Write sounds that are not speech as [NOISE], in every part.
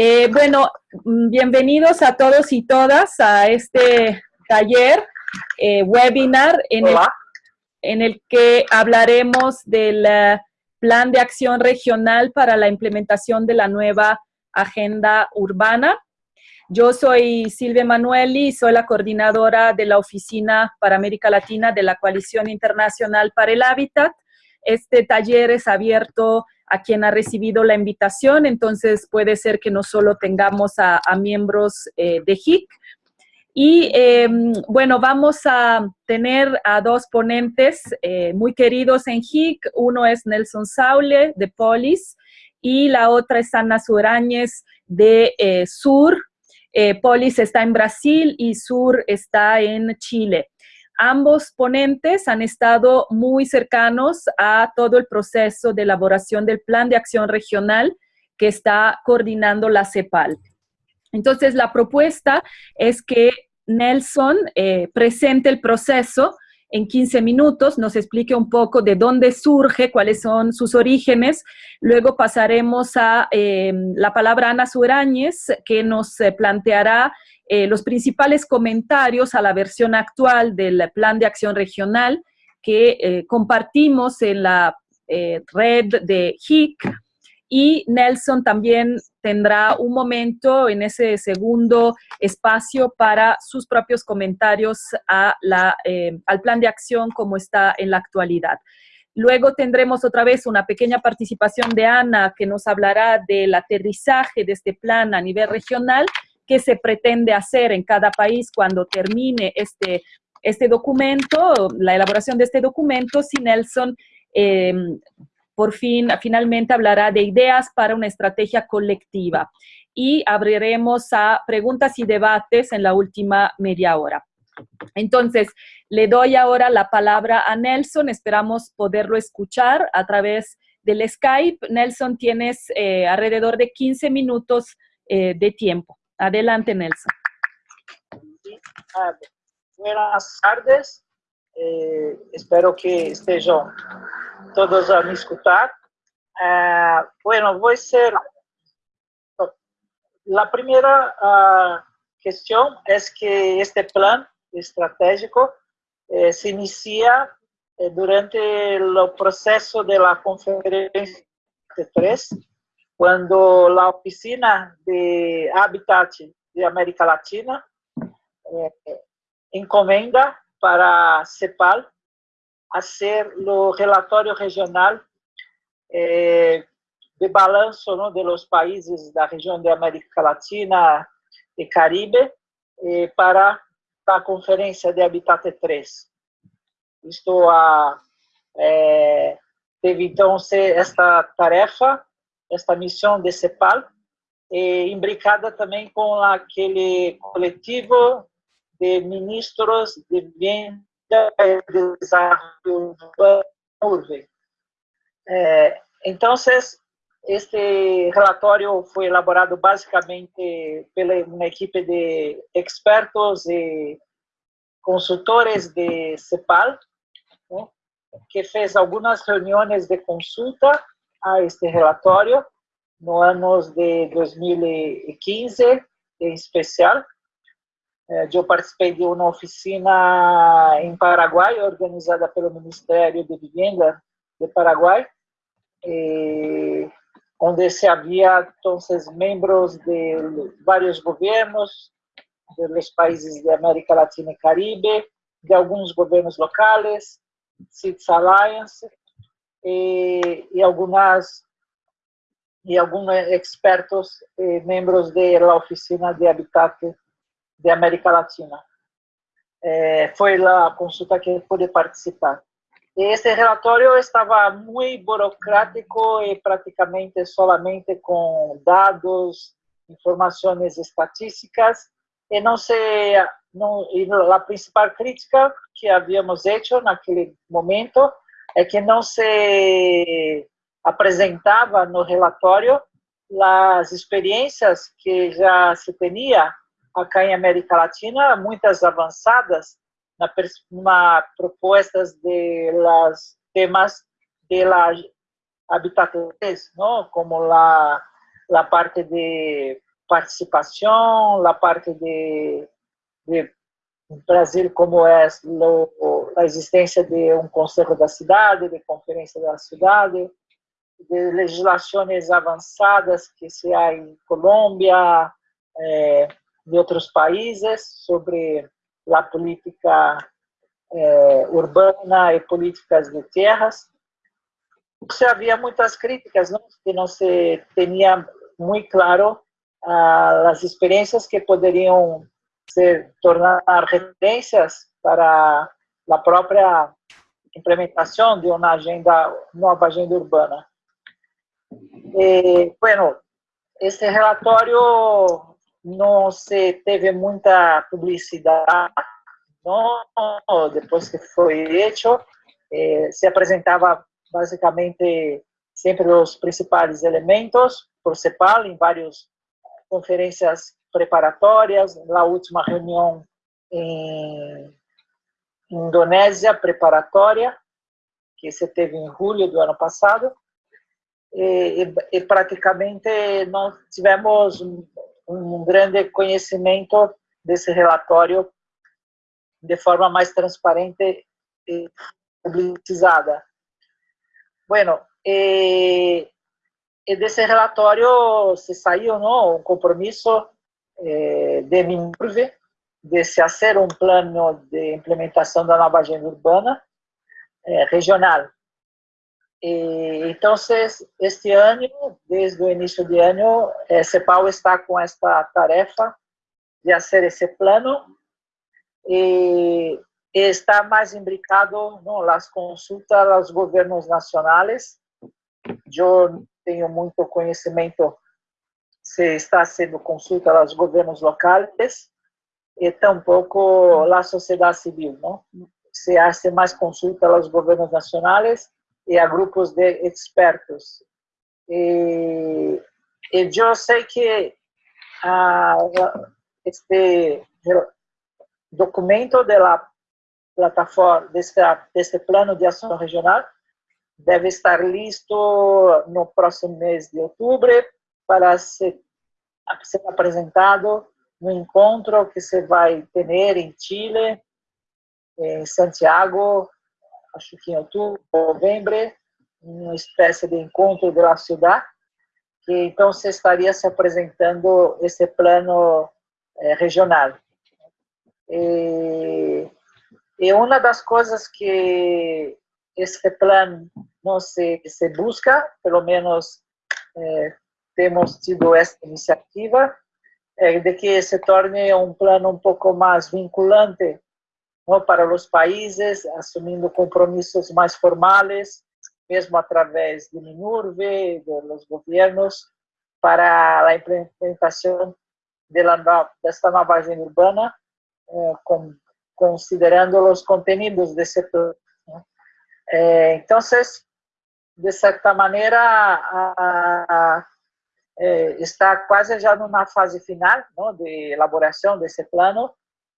Eh, bueno, mm, bienvenidos a todos y todas a este taller, eh, webinar, en el, en el, que hablaremos del eh, Plan de Acción Regional para la implementación de la nueva Agenda Urbana. Yo soy Silvia Manueli, soy la coordinadora de la Oficina para América Latina de la Coalición Internacional para el Hábitat. Este taller es abierto a quien ha recibido la invitación, entonces puede ser que no solo tengamos a, miembros eh, de HIC. Y em, bueno, vamos a tener a dos ponentes eh, muy queridos en HIC. Uno es Nelson Saule, de Polis, y la otra es Ana Surañez, de eh, Sur. Polis está en Brasil y Sur está en Chile. Ambos ponentes han estado muy cercanos a todo el proceso de elaboración del Plan de Acción Regional que está coordinando la CEPAL. Entonces, la propuesta es que Nelson eh, presente el proceso en 15 minutos, nos explique un poco de dónde surge, cuáles son sus orígenes. Luego pasaremos a eh, la palabra Ana Suráñez, que nos eh, planteará eh, los principales comentarios a la versión actual del Plan de Acción Regional que eh, compartimos en la eh, red de HIC y Nelson también tendrá un momento en ese segundo espacio para sus propios comentarios a la, al plan de acción como está en la actualidad. Luego tendremos otra vez una pequeña participación de Ana que nos hablará del aterrizaje de este plan a nivel regional qué se pretende hacer en cada país cuando termine este, este documento, la elaboración de este documento, si Nelson eh, por fin, finalmente hablará de ideas para una estrategia colectiva. Y abriremos a preguntas y debates en la última media hora. Entonces, le doy ahora la palabra a Nelson, esperamos poderlo escuchar a través del Skype. Nelson, tienes eh, alrededor de 15 minutos eh, de tiempo. Adelante, Nelson. Buenas tardes. Eh, espero que estejam todos a me escutar. Ah, bueno, voy a ser... La primera uh, cuestión es que este plan estratégico eh, se inicia eh, durante el proceso de la conferencia de 3 quando a Oficina de habitat de América Latina eh, encomenda para CEPAL a ser o relatório regional eh, de balanço dos de países da região de América Latina e Caribe eh, para a conferência de Habitat 3. estou a, teve então esta tarefa esta missão de CEPAL, e imbricada também com aquele coletivo de ministros de vivienda e desenvolvimento urbano. Então, este relatório foi elaborado basicamente pela uma equipe de expertos e consultores de CEPAL, né, que fez algumas reuniões de consulta a este relatório no anos de 2015, em especial. Eh, eu participei de uma oficina em Paraguai, organizada pelo Ministério de Vivienda de Paraguai, onde se havia, então, membros de vários governos, dos países de América Latina e Caribe, de alguns governos locais, CITES Alliance, e, algumas e alguns expertos e membros da oficina de Habitat de América Latina. É, foi a consulta que pude participar. Esse relatório estava muito burocrático e praticamente solamente com dados, informações estatísticas, e não se não, e a principal crítica que havíamos feito naquele momento é que não se apresentava no relatório as experiências que já se tinha acá em América Latina, muitas avançadas na, propostas de las temas de la habitat não? como la, la parte de participación, la parte de, de Brasil como es lo, la existencia de un consejo de la ciudad, de conferencia de la ciudad, de legislaciones avanzadas que se hay en Colombia, eh, de otros países sobre la política eh, urbana y políticas de tierras. Se había muchas críticas, ¿no? que no se tenía muy claro uh, las experiencias que podrían tornar referencias para la propia implementación de una agenda, nueva agenda urbana. Eh, bueno, este relatório não se teve muita publicidade, não, depois que foi feito, eh, se apresentava basicamente sempre os principais elementos por CEPAL em várias conferências preparatórias, na última reunião em Indonésia preparatória, que se teve em julho do ano passado, e, e, e praticamente nós tivemos um, um grande conhecimento desse relatório de forma mais transparente e publicizada. Bueno, e, e desse relatório se saiu não, um compromisso eh, de MINURVE de se fazer um plano de implementação da nova agenda urbana eh, regional. Então, este ano, desde o início do ano, eh, CEPAL está com esta tarefa de fazer esse plano. E, está mais imbricado nas consultas aos governos nacionais. Eu tenho muito conhecimento se está sendo consulta aos governos locais e tampouco a sociedade civil, não? Se hace mais consulta aos governos nacionais e a grupos de expertos. E, e eu sei que este documento da plataforma, deste, deste plano de ação regional, deve estar listo no próximo mês de outubro para ser, ser apresentado no encontro que se vai ter em Chile, em Santiago, acho que em outubro, novembro, uma espécie de encontro da cidade, que então se estaria se apresentando esse plano eh, regional. E, e, uma das coisas que esse plano não se, se busca, pelo menos eh, temos tido essa iniciativa, é de que se torne um plano um pouco mais vinculante para os países, assumindo compromissos mais formais, mesmo através do MINURVE, dos governos, para a implementação desta nova agenda urbana, eh, considerando os conteúdos desse plano. Eh, então, de certa maneira, eh, está quase já numa fase final de elaboração desse plano,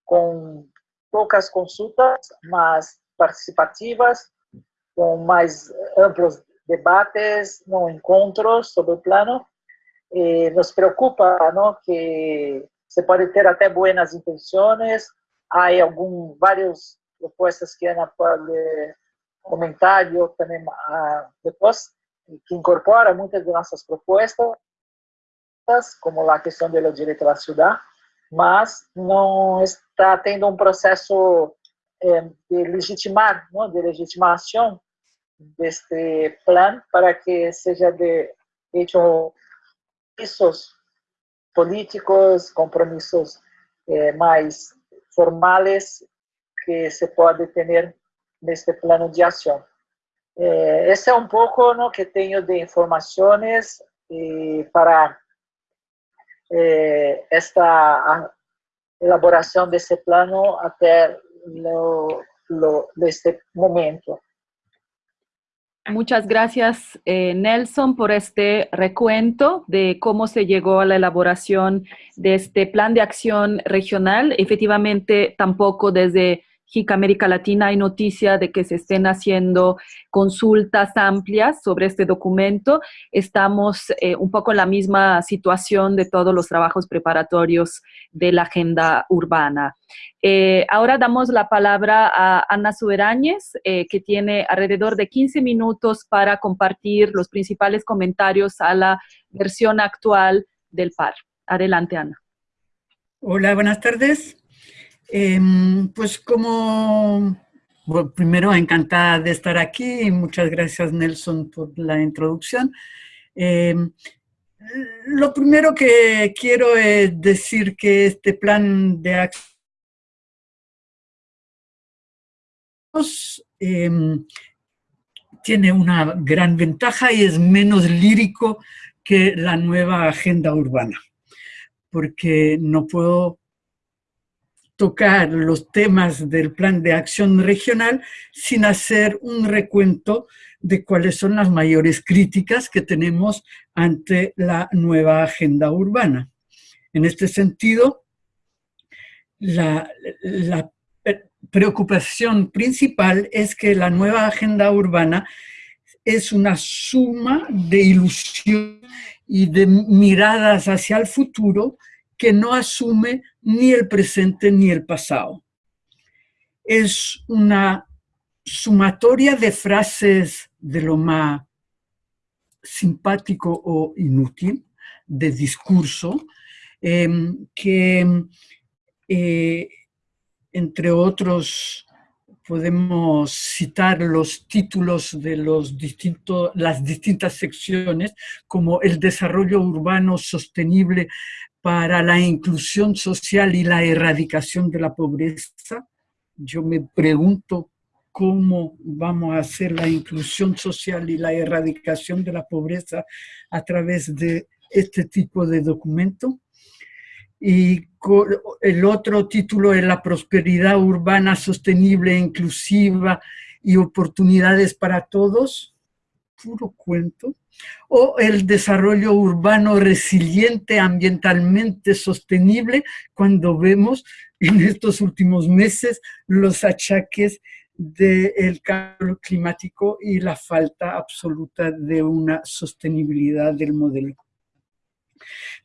com poucas consultas, mas participativas, com mais amplos debates, no encontros sobre o plano. E nos preocupa não, que se pode ter até boas intenções, há algum, várias propostas que Ana pode comentar, eu também ah, depois, que incorpora muitas de nossas propostas, como a questão do direito à cidade, mas não está tendo um processo é, de legitimar, não, de legitimação deste plano para que seja de hecho compromissos políticos, compromissos é, mais formais que se pode ter neste plano de ação. É, esse é um pouco que tenho de informações para eh, esta elaboración de ese plano hasta lo, este momento. Muchas gracias, eh, Nelson, por este recuento de cómo se llegó a la elaboración de este plan de acción regional. Efectivamente, tampoco desde América Latina hay noticia de que se estén haciendo consultas amplias sobre este documento. Estamos eh, un poco en la misma situación de todos los trabajos preparatorios de la agenda urbana. Eh, ahora damos la palabra a Ana Suberañez, eh, que tiene alrededor de 15 minutos para compartir los principales comentarios a la versión actual del PAR. Adelante, Ana. Hola, buenas tardes. Em, pues como, primero encantada de estar aquí y muchas gracias Nelson por la introducción. Em, lo primero que quiero es decir que este plan de acción em, tiene una gran ventaja y es menos lírico que la nueva agenda urbana, porque no puedo tocar los temas del plan de acción regional sin hacer un recuento de cuáles son las mayores críticas que tenemos ante la nueva agenda urbana. En este sentido, la, la preocupación principal es que la nueva agenda urbana es una suma de ilusión y de miradas hacia el futuro que no asume ni el presente ni el pasado. Es una sumatoria de frases de lo más simpático o inútil, de discurso, em, que eh, entre otros podemos citar los títulos de los distintos, las distintas secciones, como el desarrollo urbano sostenible para la inclusión social y la erradicación de la pobreza. Yo me pregunto cómo vamos a hacer la inclusión social y la erradicación de la pobreza a través de este tipo de documento. Y el otro título es la prosperidad urbana sostenible, inclusiva y oportunidades para todos. Puro cuento o el desarrollo urbano resiliente, ambientalmente sostenible, cuando vemos en estos últimos meses los achaques del cambio climático y la falta absoluta de una sostenibilidad del modelo.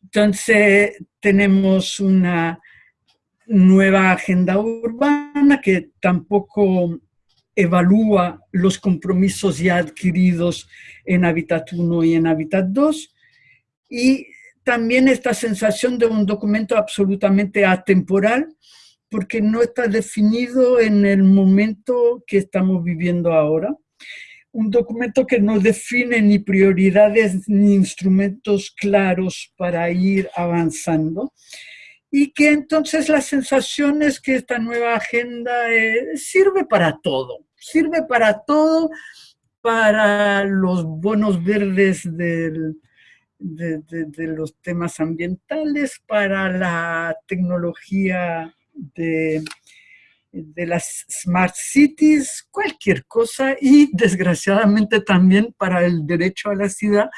Entonces, tenemos una nueva agenda urbana que tampoco evalúa los compromisos ya adquiridos en Habitat 1 y en Habitat 2, y también esta sensación de un documento absolutamente atemporal, porque no está definido en el momento que estamos viviendo ahora. Un documento que no define ni prioridades ni instrumentos claros para ir avanzando y que entonces la sensación es que esta nueva agenda eh, sirve para todo, sirve para todo, para los bonos verdes de, los temas ambientales, para la tecnología de, de las smart cities, cualquier cosa, y desgraciadamente también para el derecho a la ciudad,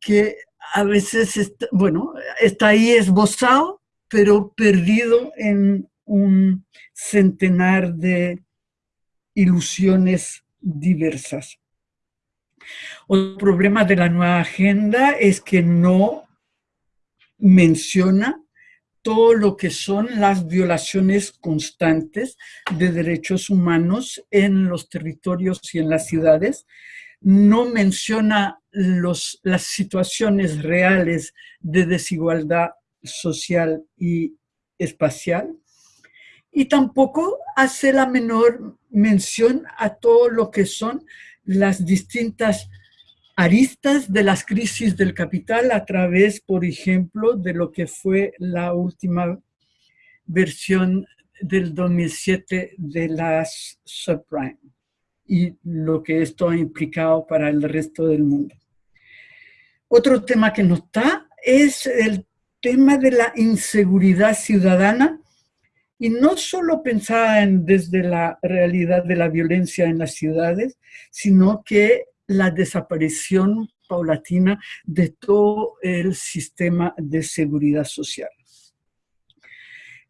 que a veces, bueno, está ahí esbozado, pero perdido en un centenar de ilusiones diversas. Otro problema de la nueva agenda es que no menciona todo lo que son las violaciones constantes de derechos humanos en los territorios y en las ciudades, no menciona los, las situaciones reales de desigualdad social y espacial, y tampoco hace la menor mención a todo lo que son las distintas aristas de las crisis del capital a través, por ejemplo, de lo que fue la última versión del 2007 de las subprime y lo que esto ha implicado para el resto del mundo. Otro tema que no está es el tema de la inseguridad ciudadana y no solo pensaba en, desde la realidad de la violencia en las ciudades, sino que la desaparición paulatina de todo el sistema de seguridad social.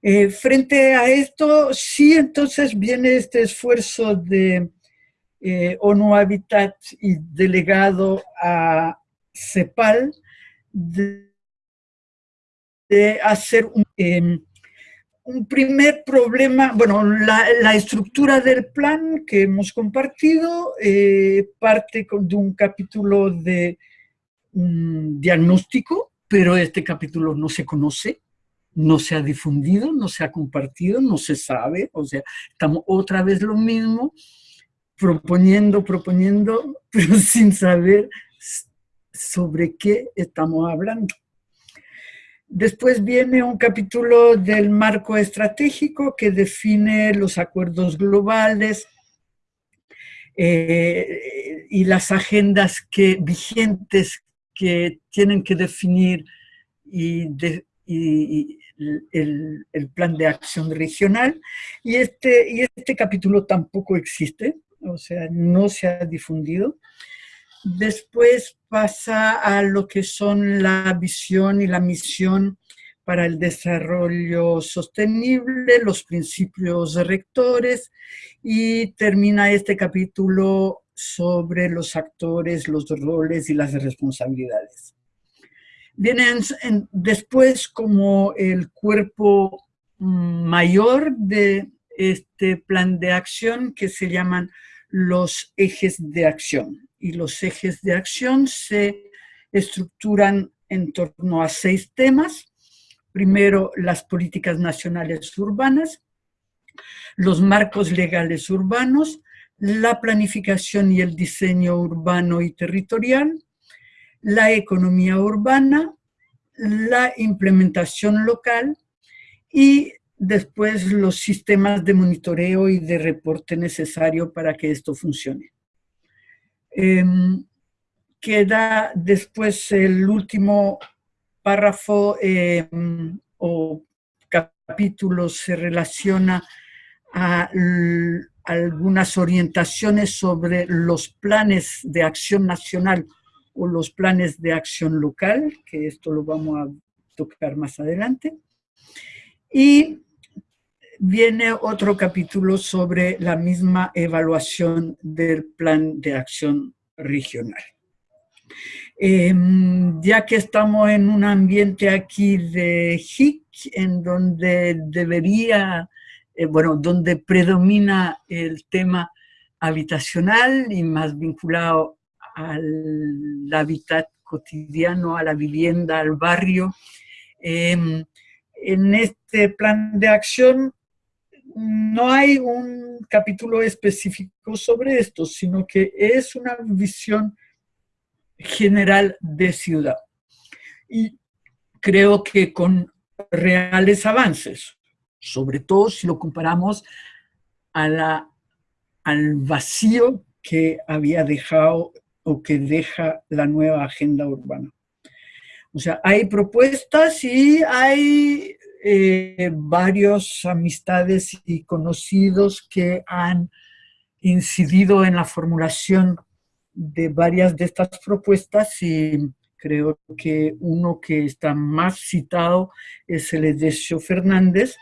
Eh, frente a esto, sí, entonces viene este esfuerzo de eh, ONU Habitat y delegado a CEPAL hacer un, em, un, primer problema, bueno, la, estructura del plan que hemos compartido eh, parte de un capítulo de un diagnóstico, pero este capítulo no se conoce, no se ha difundido, no se ha compartido, no se sabe, o sea, estamos otra vez lo mismo, proponiendo, proponiendo, [LAUGHS] pero sin saber sobre qué estamos hablando. Después viene un capítulo del marco estratégico que define los acuerdos globales eh, y las agendas que, vigentes que tienen que definir y, el, el, plan de acción regional. Y este, y este capítulo tampoco existe, o sea, no se ha difundido. Después pasa a lo que son la visión y la misión para el desarrollo sostenible, los principios rectores y termina este capítulo sobre los actores, los roles y las responsabilidades. Vienen después como el cuerpo mayor de este plan de acción que se llaman los ejes de acción. Y los ejes de acción se estructuran en torno a seis temas. Primero, las políticas nacionales urbanas, los marcos legales urbanos, la planificación y el diseño urbano y territorial, la economía urbana, la implementación local y después los sistemas de monitoreo y de reporte necesario para que esto funcione. Em, queda después el último párrafo em, o capítulo se relaciona a algunas orientaciones sobre los planes de acción nacional o los planes de acción local, que esto lo vamos a tocar más adelante. Y viene otro capítulo sobre la misma evaluación del plan de acción regional. Em, ya que estamos en un ambiente aquí de HIC, en donde debería, eh, bueno, donde predomina el tema habitacional y más vinculado al hábitat cotidiano, a la vivienda, al barrio, em, en este plan de acción no hay un capítulo específico sobre esto, sino que es una visión general de ciudad. Y creo que con reales avances, sobre todo si lo comparamos al vacío que había dejado o que deja la nueva agenda urbana. O sea, hay propuestas y hay eh, varios amistades y conocidos que han incidido en la formulación de varias de estas propuestas y creo que uno que está más citado es el Edesio Fernández,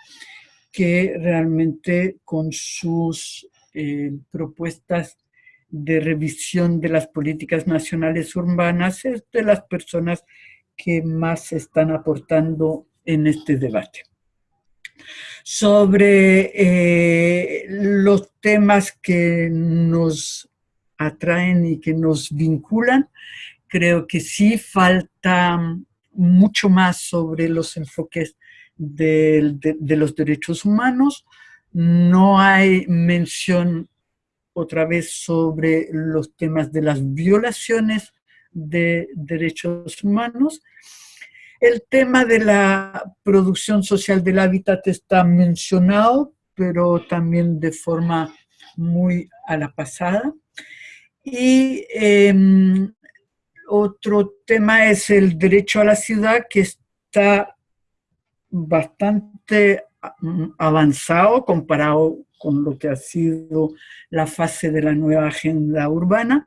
que realmente con sus eh, propuestas de revisión de las políticas nacionales urbanas es de las personas que más están aportando en este debate. Sobre eh, los temas que nos atraen y que nos vinculan, creo que sí falta mucho más sobre los enfoques de, los derechos humanos. No hay mención otra vez sobre los temas de las violaciones de derechos humanos. El tema de la producción social del hábitat está mencionado, pero también de forma muy a la pasada. Y em, otro tema es el derecho a la ciudad, que está bastante avanzado comparado con lo que ha sido la fase de la nueva agenda urbana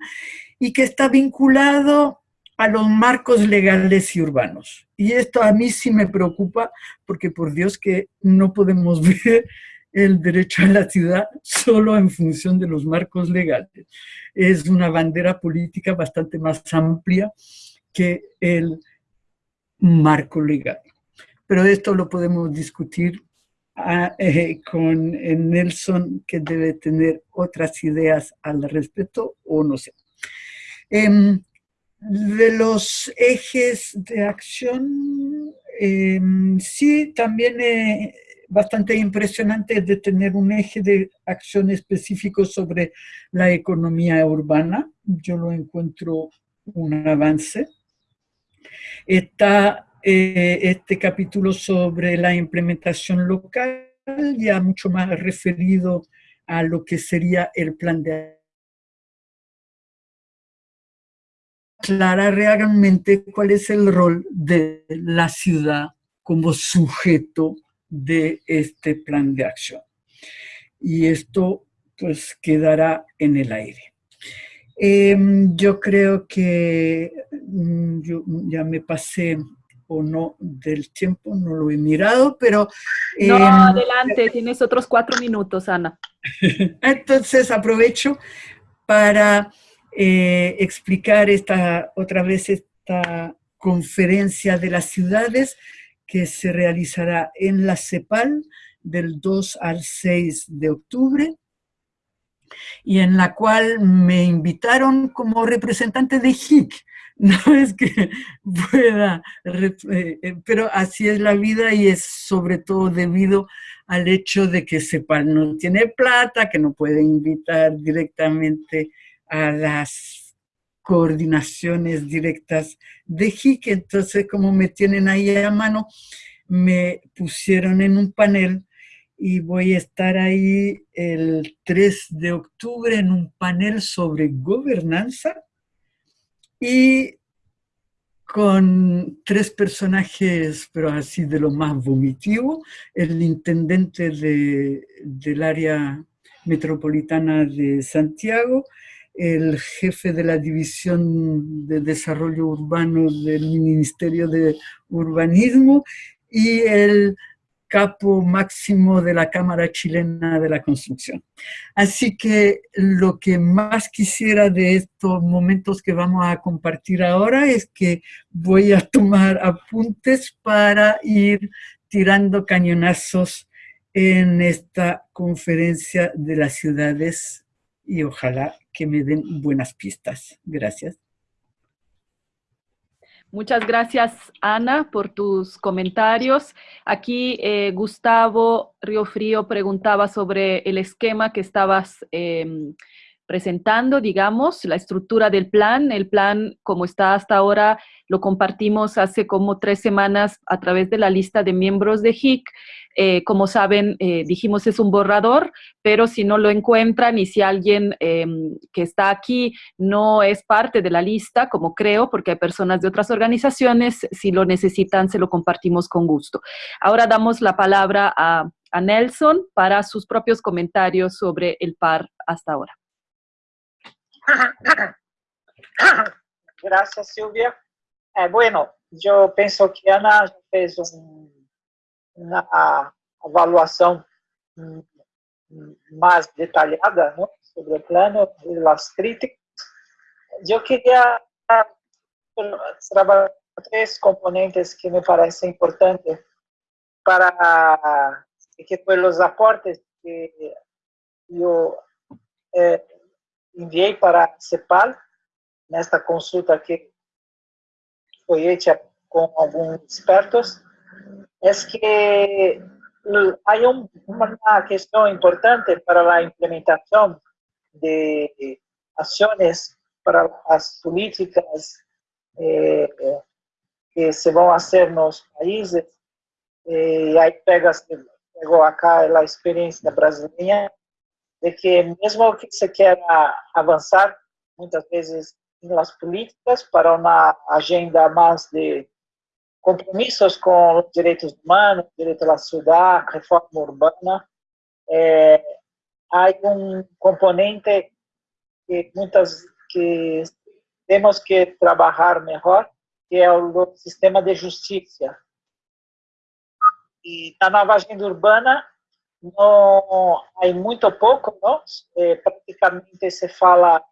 y que está vinculado a los marcos legales y urbanos. Y esto a mí sí me preocupa porque por Dios que no podemos [LAUGHS] ver el derecho a la ciudad solo en función de los marcos legales. Es una bandera política bastante más amplia que el marco legal. Pero esto lo podemos discutir ah, eh, con Nelson, que debe tener otras ideas al respecto, o no sé. Em, de los ejes de acción, em, sí, también es bastante impresionante de tener un eje de acción específico sobre la economía urbana. Yo lo encuentro un avance. Está eh, este capítulo sobre la implementación local, ya mucho más referido a lo que sería el plan de aclarar realmente cuál es el rol de la ciudad como sujeto de este plan de acción. Y esto pues quedará en el aire. Em, yo creo que mm, yo ya me pasé o no del tiempo, no lo he mirado, pero... no, em, adelante, tienes otros cuatro minutos, Ana. [LAUGHS] Entonces aprovecho para eh, explicar esta, otra vez esta conferencia de las ciudades que se realizará en la CEPAL del 2 al 6 de octubre y en la cual me invitaron como representante de HIC, [LAUGHS] no es que pueda, eh, eh, pero así es la vida y es sobre todo debido al hecho de que CEPAL no tiene plata, que no puede invitar directamente a las coordinaciones directas de HIC, entonces como me tienen ahí a mano, me pusieron en un panel y voy a estar ahí el 3 de octubre en un panel sobre gobernanza y con tres personajes, pero así de lo más vomitivo, el intendente de, del área metropolitana de Santiago, el jefe de la División de Desarrollo Urbano del Ministerio de Urbanismo y el capo máximo de la Cámara Chilena de la Construcción. Así que lo que más quisiera de estos momentos que vamos a compartir ahora es que voy a tomar apuntes para ir tirando cañonazos en esta conferencia de las ciudades y ojalá que me den buenas pistas. Gracias. Muchas gracias, Ana, por tus comentarios. Aquí eh, Gustavo Río Frío preguntaba sobre el esquema que estabas em, presentando, digamos, la estructura del plan. El plan, como está hasta ahora, lo compartimos hace como tres semanas a través de la lista de miembros de HIC. Eh, como saben, eh, dijimos es un borrador, pero si no lo encuentran y si alguien em, que está aquí no es parte de la lista, como creo, porque hay personas de otras organizaciones, si lo necesitan, se lo compartimos con gusto. Ahora damos la palabra a, a Nelson para sus propios comentarios sobre el par hasta ahora. Gracias, Silvia. Eh, bueno, yo pienso que Ana fez una evaluación más detallada sobre el plano y las críticas. Yo quería trabajar tres componentes que me parecen importantes para que fue los aportes que yo eh, enviei para a CEPAL, nesta consulta que foi feita com alguns expertos, é que há um, uma questão importante para a implementação de ações para as políticas eh, que se vão fazer nos países, e aí pega, pegou acá a experiência brasileira, de que mesmo que se queira avançar, muitas vezes nas políticas para uma agenda mais de compromissos com os direitos humanos, direito à cidade, reforma urbana, é, há um componente que muitas que temos que trabalhar melhor, que é o sistema de justiça. E na nova agenda urbana, não, há muito pouco, não? É, praticamente se fala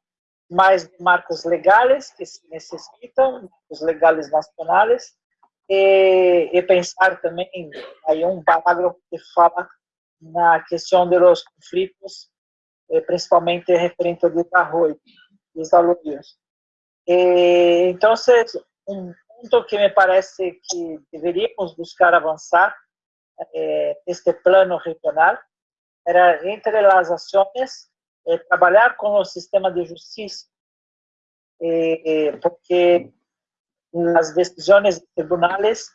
mais de marcos legais que se necessitam, os legais nacionais, e, e pensar também, aí um parágrafo que fala na questão dos conflitos, eh, principalmente referente ao desarrollo. Eh, então, um ponto que me parece que deveríamos buscar avançar eh, este plano regional era entre as ações eh, trabalhar com o sistema de justiça, eh, porque as decisões de tribunais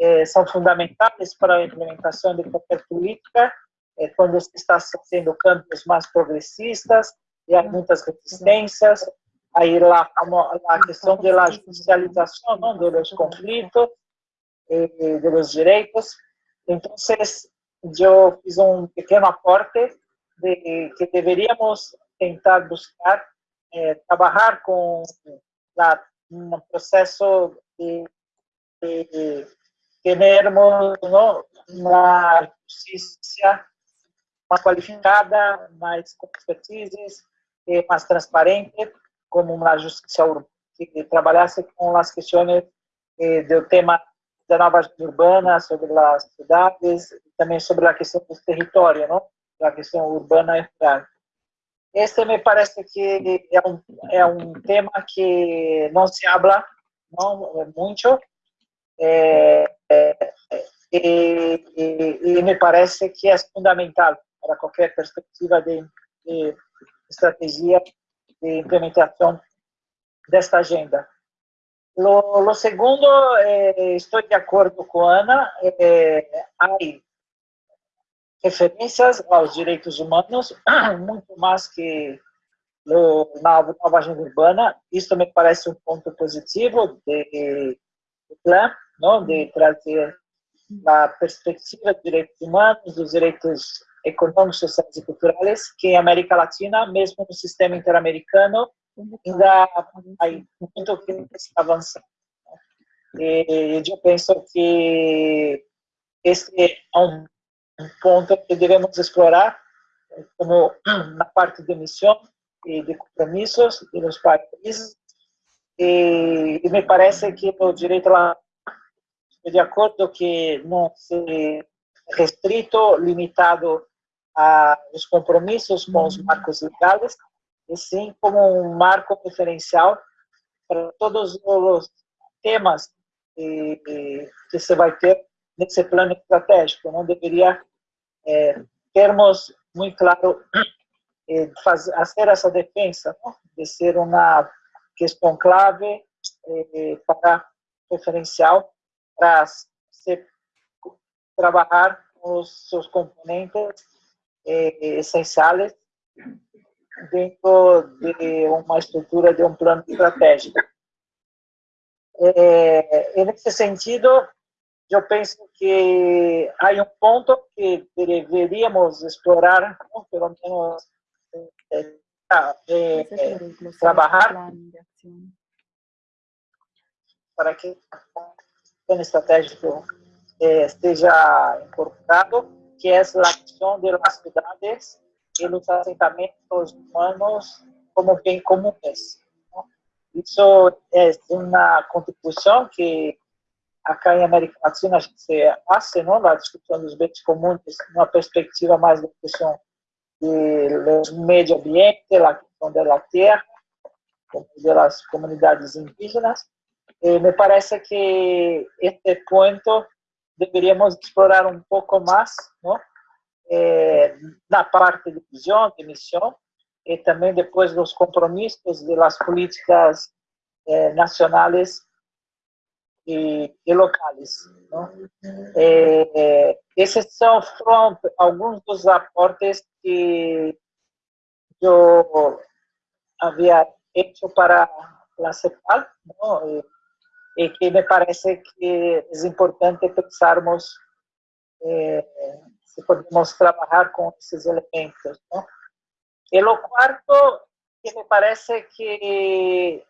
eh, são fundamentais para a implementação de qualquer política, eh, quando se está fazendo campos mais progressistas, e há muitas resistências, aí lá a questão da judicialização dos conflitos, eh, dos direitos. Então, eu fiz um pequeno aporte de que deveríamos tentar buscar eh, trabalhar com la, um processo de, de, termos uma justiça mais qualificada, mais com expertise, mais transparente, como uma justiça que trabalhasse com as questões eh, do tema da nova urbana, sobre as cidades, e também sobre a questão do território, não? a questão urbana e rural. Este me parece que é um, é um tema que não se habla não, muito, é, é, e, e, e, me parece que é fundamental para qualquer perspectiva de, de estratégia de implementação desta agenda. Lo, lo segundo, eh, estou de acordo com a Ana, eh, há referências aos direitos humanos, [CLEARS THROAT] muito mais que na nova agenda urbana. Isso me parece um ponto positivo de, plano, não? de trazer a perspectiva dos direitos humanos, dos direitos econômicos, sociais e culturais, que em América Latina, mesmo no sistema interamericano, ainda há muito que se avançar. E eu penso que esse é um um ponto que devemos explorar, como na parte de missão e de compromissos dos países. E, e, me parece que o direito lá, de acordo que não se restrito, limitado aos compromissos com os marcos legais, e sim como um marco referencial para todos os temas que, que se vai ter nesse plano estratégico. Não deveria é, termos muito claro é, fazer, fazer essa defesa, não? de ser uma questão clave é, para referencial para se trabalhar com os seus componentes é, essenciais dentro de uma estrutura de um plano estratégico. É, nesse sentido, eu penso que há um ponto que deveríamos explorar, pelo menos eh, eh, eh, trabalhar para que o plano estratégico esteja incorporado, que é a questão das cidades dos assentamentos humanos como bem comuns. Isso é uma contribuição que acá em América Latina se hace ¿no? la discusión de los bienes comunes una perspectiva más de cuestión de medio ambiente, la cuestión de la tierra, de las comunidades indígenas. Eh, me parece que este punto deberíamos explorar un poco más, ¿no? Eh, na parte de visión, de misión, y también después los compromisos de las políticas eh, nacionales e, e locais. É, esses são foram alguns dos aportes que eu havia feito para a CEPAL, e, e, que me parece que é importante pensarmos é, podemos trabalhar com esses elementos. Não? E o quarto, que me parece que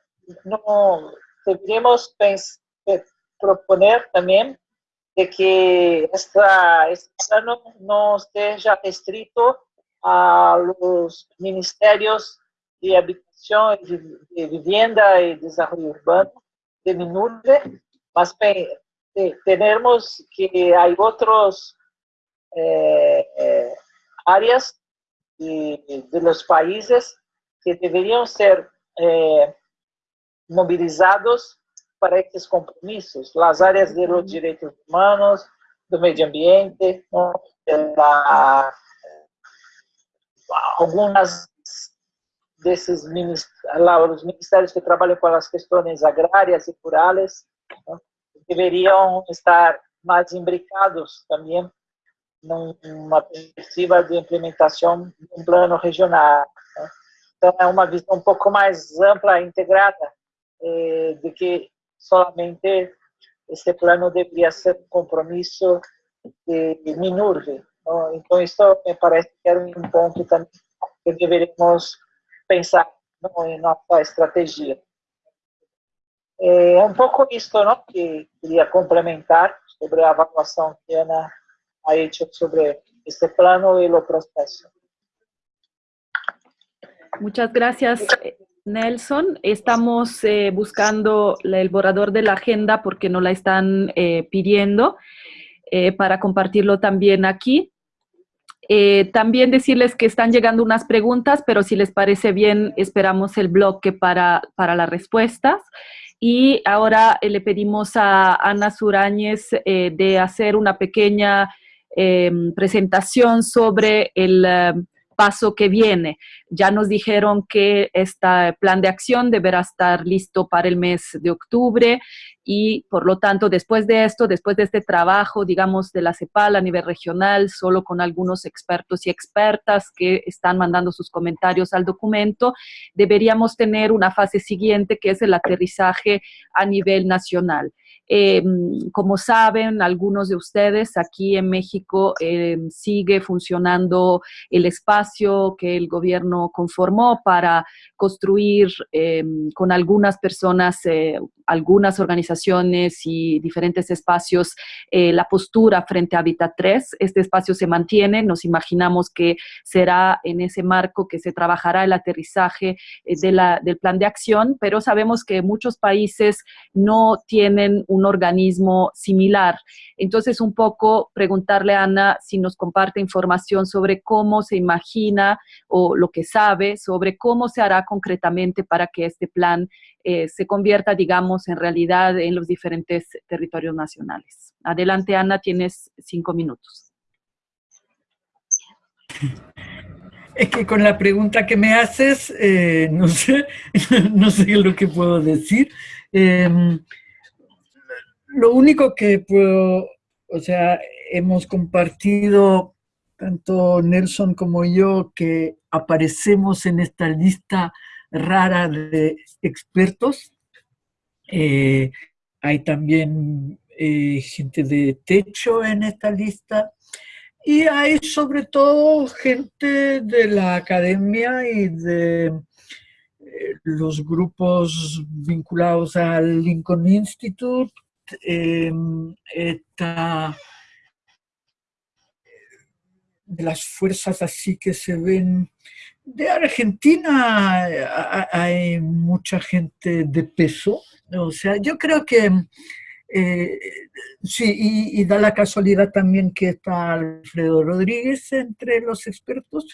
no deberíamos proponer también de que esta, este plano no esté ya restrito a los ministerios de habitación, de, vivienda y desarrollo urbano de MINURBE, más tenemos que hay otros eh, eh, áreas de, los países que deberían ser eh, movilizados para esses compromissos, as áreas de los direitos humanos, do meio ambiente, da, algumas desses lá, os ministérios que trabalham com as questões agrárias e rurais deveriam estar mais imbricados também numa perspectiva de implementação um plano regional. Né? Então, é uma visão um pouco mais ampla integrada eh, do que solamente este plano deveria ser um compromisso de, Minurve. ¿no? Então, isso me parece que era um ponto também que deveríamos pensar ¿no? em nossa estratégia. É um pouco isso não? que queria complementar sobre a avaliação que a Ana ha hecho sobre este plano y o processo. Muchas gracias, Nelson. Estamos eh, buscando el borrador de la agenda porque nos la están eh, pidiendo eh, para compartirlo también aquí. también decirles que están llegando unas preguntas, pero si les parece bien, esperamos el bloque para, para las respuestas. Y ahora le pedimos a Ana Suráñez de hacer una pequeña presentación sobre el paso que viene. Ya nos dijeron que este plan de acción deberá estar listo para el mes de octubre y por lo tanto después de esto, después de este trabajo, digamos, de la CEPAL a nivel regional, solo con algunos expertos y expertas que están mandando sus comentarios al documento, deberíamos tener una fase siguiente que es el aterrizaje a nivel nacional. Eh, como saben algunos de ustedes, aquí en México eh, sigue funcionando el espacio que el gobierno conformó para construir eh, con algunas personas, algunas organizaciones y diferentes espacios la postura frente a Habitat 3. Este espacio se mantiene, nos imaginamos que será en ese marco que se trabajará el aterrizaje de la, del plan de acción, pero sabemos que muchos países no tienen un organismo similar. Entonces, un poco preguntarle a Ana si nos comparte información sobre cómo se imagina o lo que sabe sobre cómo se hará concretamente para que este plan eh, se convierta, digamos, en realidad en los diferentes territorios nacionales. Adelante, Ana, tienes cinco minutos. Es que con la pregunta que me haces, eh, no, sé, [LAUGHS] no sé lo que puedo decir. Em, lo único que puedo, o sea, hemos compartido tanto Nelson como yo que aparecemos en esta lista rara de expertos. Eh, hay también eh, gente de techo en esta lista y hay sobre todo gente de la academia y de eh, los grupos vinculados al Lincoln Institute. Em, esta, de las fuerzas así que se ven de Argentina hay mucha gente de peso, o sea, yo creo que eh, sí, y, da la casualidad también que está Alfredo Rodríguez entre los expertos,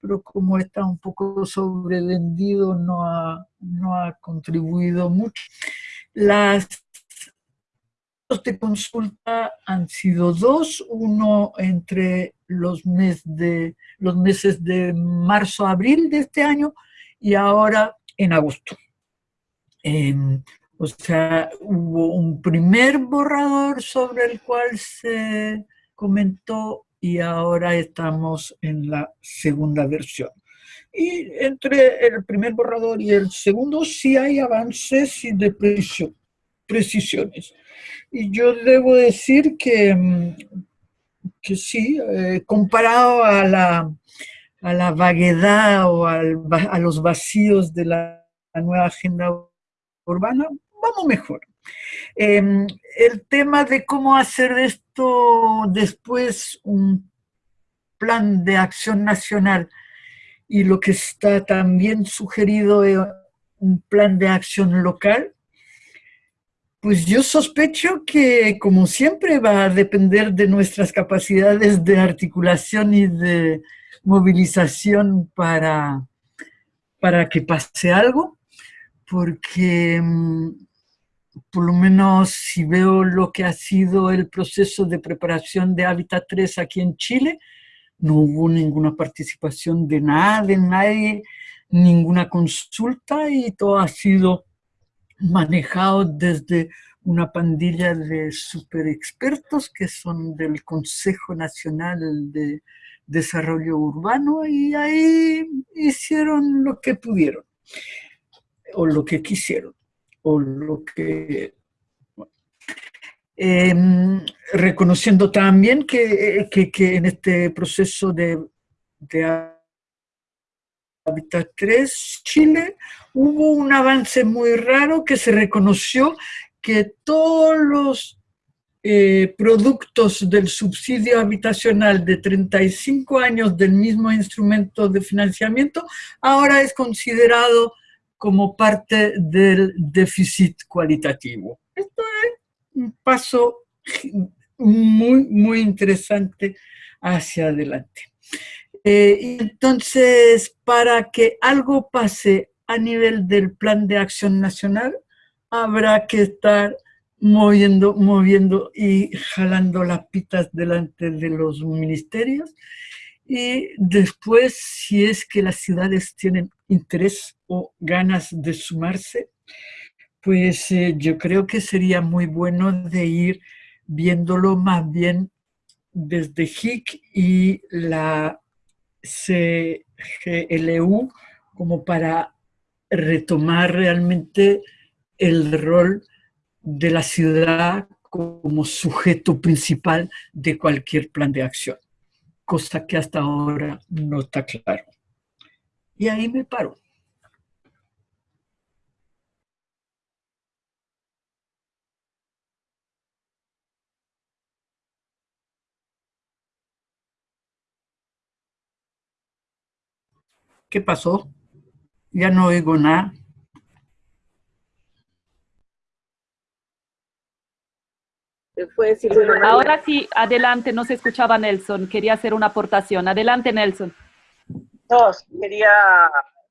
pero como está un poco sobrevendido no ha, no ha contribuido mucho. Las de consulta han sido dos, uno entre los, mes de, los meses de marzo-abril de este año y ahora en agosto. Em, o sea, hubo un primer borrador sobre el cual se comentó y ahora estamos en la segunda versión. Y entre el primer borrador y el segundo sí hay avances y de precisiones. Y yo debo decir que, mm, que sí, eh, comparado a la, a la vaguedad o a los vacíos de la, nueva agenda urbana, vamos mejor. Em, el tema de cómo hacer esto después un plan de acción nacional y lo que está también sugerido es un plan de acción local, pues yo sospecho que, como siempre, va a depender de nuestras capacidades de articulación y de movilización para, para que pase algo, porque mm, por lo menos si veo lo que ha sido el proceso de preparación de Hábitat 3 aquí en Chile, no hubo ninguna participación de nada, de nadie, ninguna consulta y todo ha sido manejado desde una pandilla de super expertos que son del Consejo Nacional de Desarrollo Urbano y ahí hicieron lo que pudieron o lo que quisieron o lo que... Em, reconociendo también que, que, en este proceso de Habitat 3 Chile hubo un avance muy raro que se reconoció que todos los eh, productos del subsidio habitacional de 35 años del mismo instrumento de financiamiento ahora es considerado como parte del déficit cualitativo. Esto es un paso muy, muy interesante hacia adelante. Eh, entonces, para que algo pase a nivel del Plan de Acción Nacional, habrá que estar moviendo, moviendo y jalando las pitas delante de los ministerios. Y después, si es que las ciudades tienen interés o ganas de sumarse, pues eh, yo creo que sería muy bueno de ir viéndolo más bien desde HIC y la CGLU como para retomar realmente el rol de la ciudad como sujeto principal de cualquier plan de acción cosa que hasta ahora no está claro. Y ahí me paro. ¿Qué pasó? Ya no oigo nada. Ahora sí, adelante, no se escuchaba Nelson, quería hacer una aportación. Adelante, Nelson. No, quería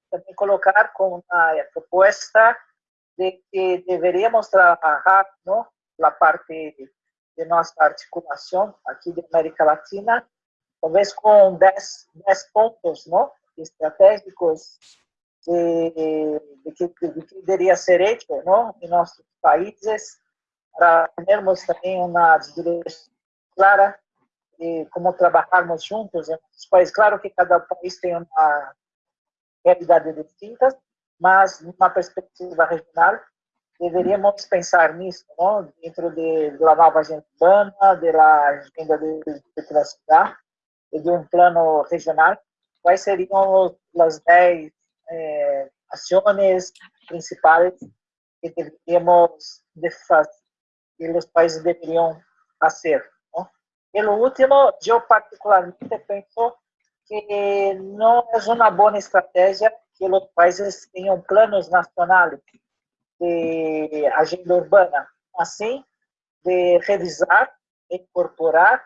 también colocar con una propuesta de que deberíamos trabajar ¿no? la parte de nuestra articulación aquí de América Latina, tal vez con 10, puntos ¿no? Estratégicos de, de, que, de, que, debería ser hecho ¿no? en nuestros países para termos também uma direção clara de como trabalharmos juntos em os países. Claro que cada país tem uma realidade distinta, mas numa perspectiva regional deveríamos pensar nisso, não? dentro de, da nova agenda urbana, da agenda de, de la cidade e de um plano regional. Quais seriam as 10 eh, ações principais que deveríamos de fazer que os países deveriam fazer. E o último, eu particularmente penso que não é uma boa estratégia que os países tenham planos nacionais de agenda urbana, assim de revisar e incorporar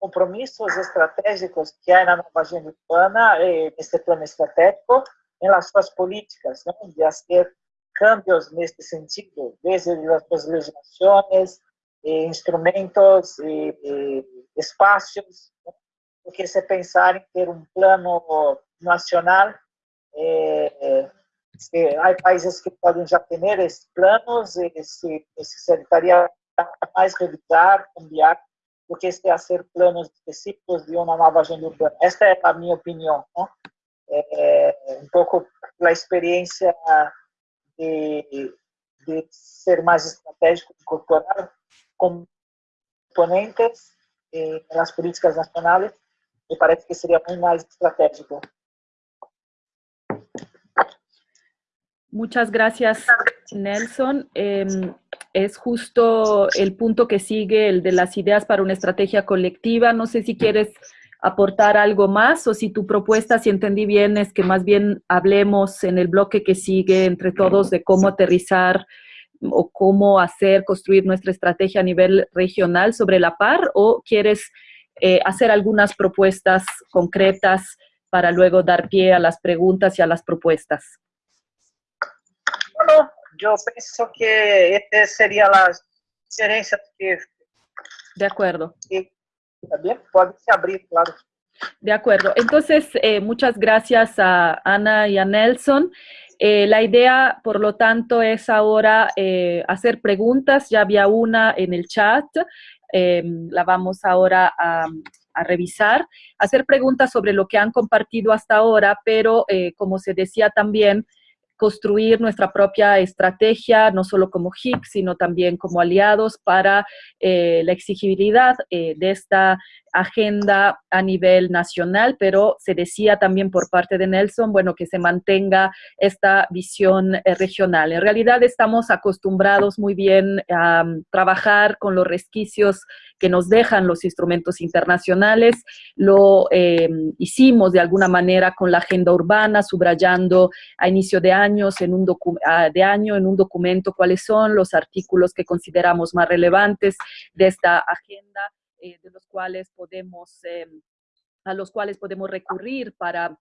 compromissos estratégicos que há na nova agenda urbana, neste plano estratégico, em las suas políticas, né? de fazer cambios neste sentido, desde as legislações, instrumentos e, espaços, porque se pensar em ter um plano nacional, é, há países que podem já ter esses planos e se necessitaria mais revisar, cambiar, do que se fazer planos específicos de uma nova agenda urbana. Esta é a minha opinião, não? É, um pouco pela experiência de, de ser mais estratégico, incorporar componentes eh, nas políticas nacionais, me parece que seria muito mais estratégico. Muchas gracias. Nelson. Em, es justo el punto que sigue, el de las ideas para una estrategia colectiva. No sé si quieres aportar algo más o si tu propuesta, si entendí bien, es que más bien hablemos en el bloque que sigue entre todos de cómo aterrizar o cómo hacer, construir nuestra estrategia a nivel regional sobre la par o quieres eh, hacer algunas propuestas concretas para luego dar pie a las preguntas y a las propuestas. Yo pienso que esta sería la sugerencia que... De acuerdo. también puede abrir, claro. De acuerdo. Entonces, eh, muchas gracias a Ana y a Nelson. Eh, la idea, por lo tanto, es ahora eh, hacer preguntas. Ya había una en el chat. la vamos ahora a, a, revisar. Hacer preguntas sobre lo que han compartido hasta ahora, pero como se decía también, construir nuestra propia estrategia, no solo como HIC, sino también como aliados para eh, la exigibilidad eh, de esta agenda a nivel nacional, pero se decía también por parte de Nelson, bueno, que se mantenga esta visión eh, regional. En realidad estamos acostumbrados muy bien a um, trabajar con los resquicios que nos dejan los instrumentos internacionales. Lo em, hicimos de alguna manera con la agenda urbana, subrayando a inicio de, años en un de año en un documento cuáles son los artículos que consideramos más relevantes de esta agenda eh, de los cuales podemos, eh, a los cuales podemos recurrir para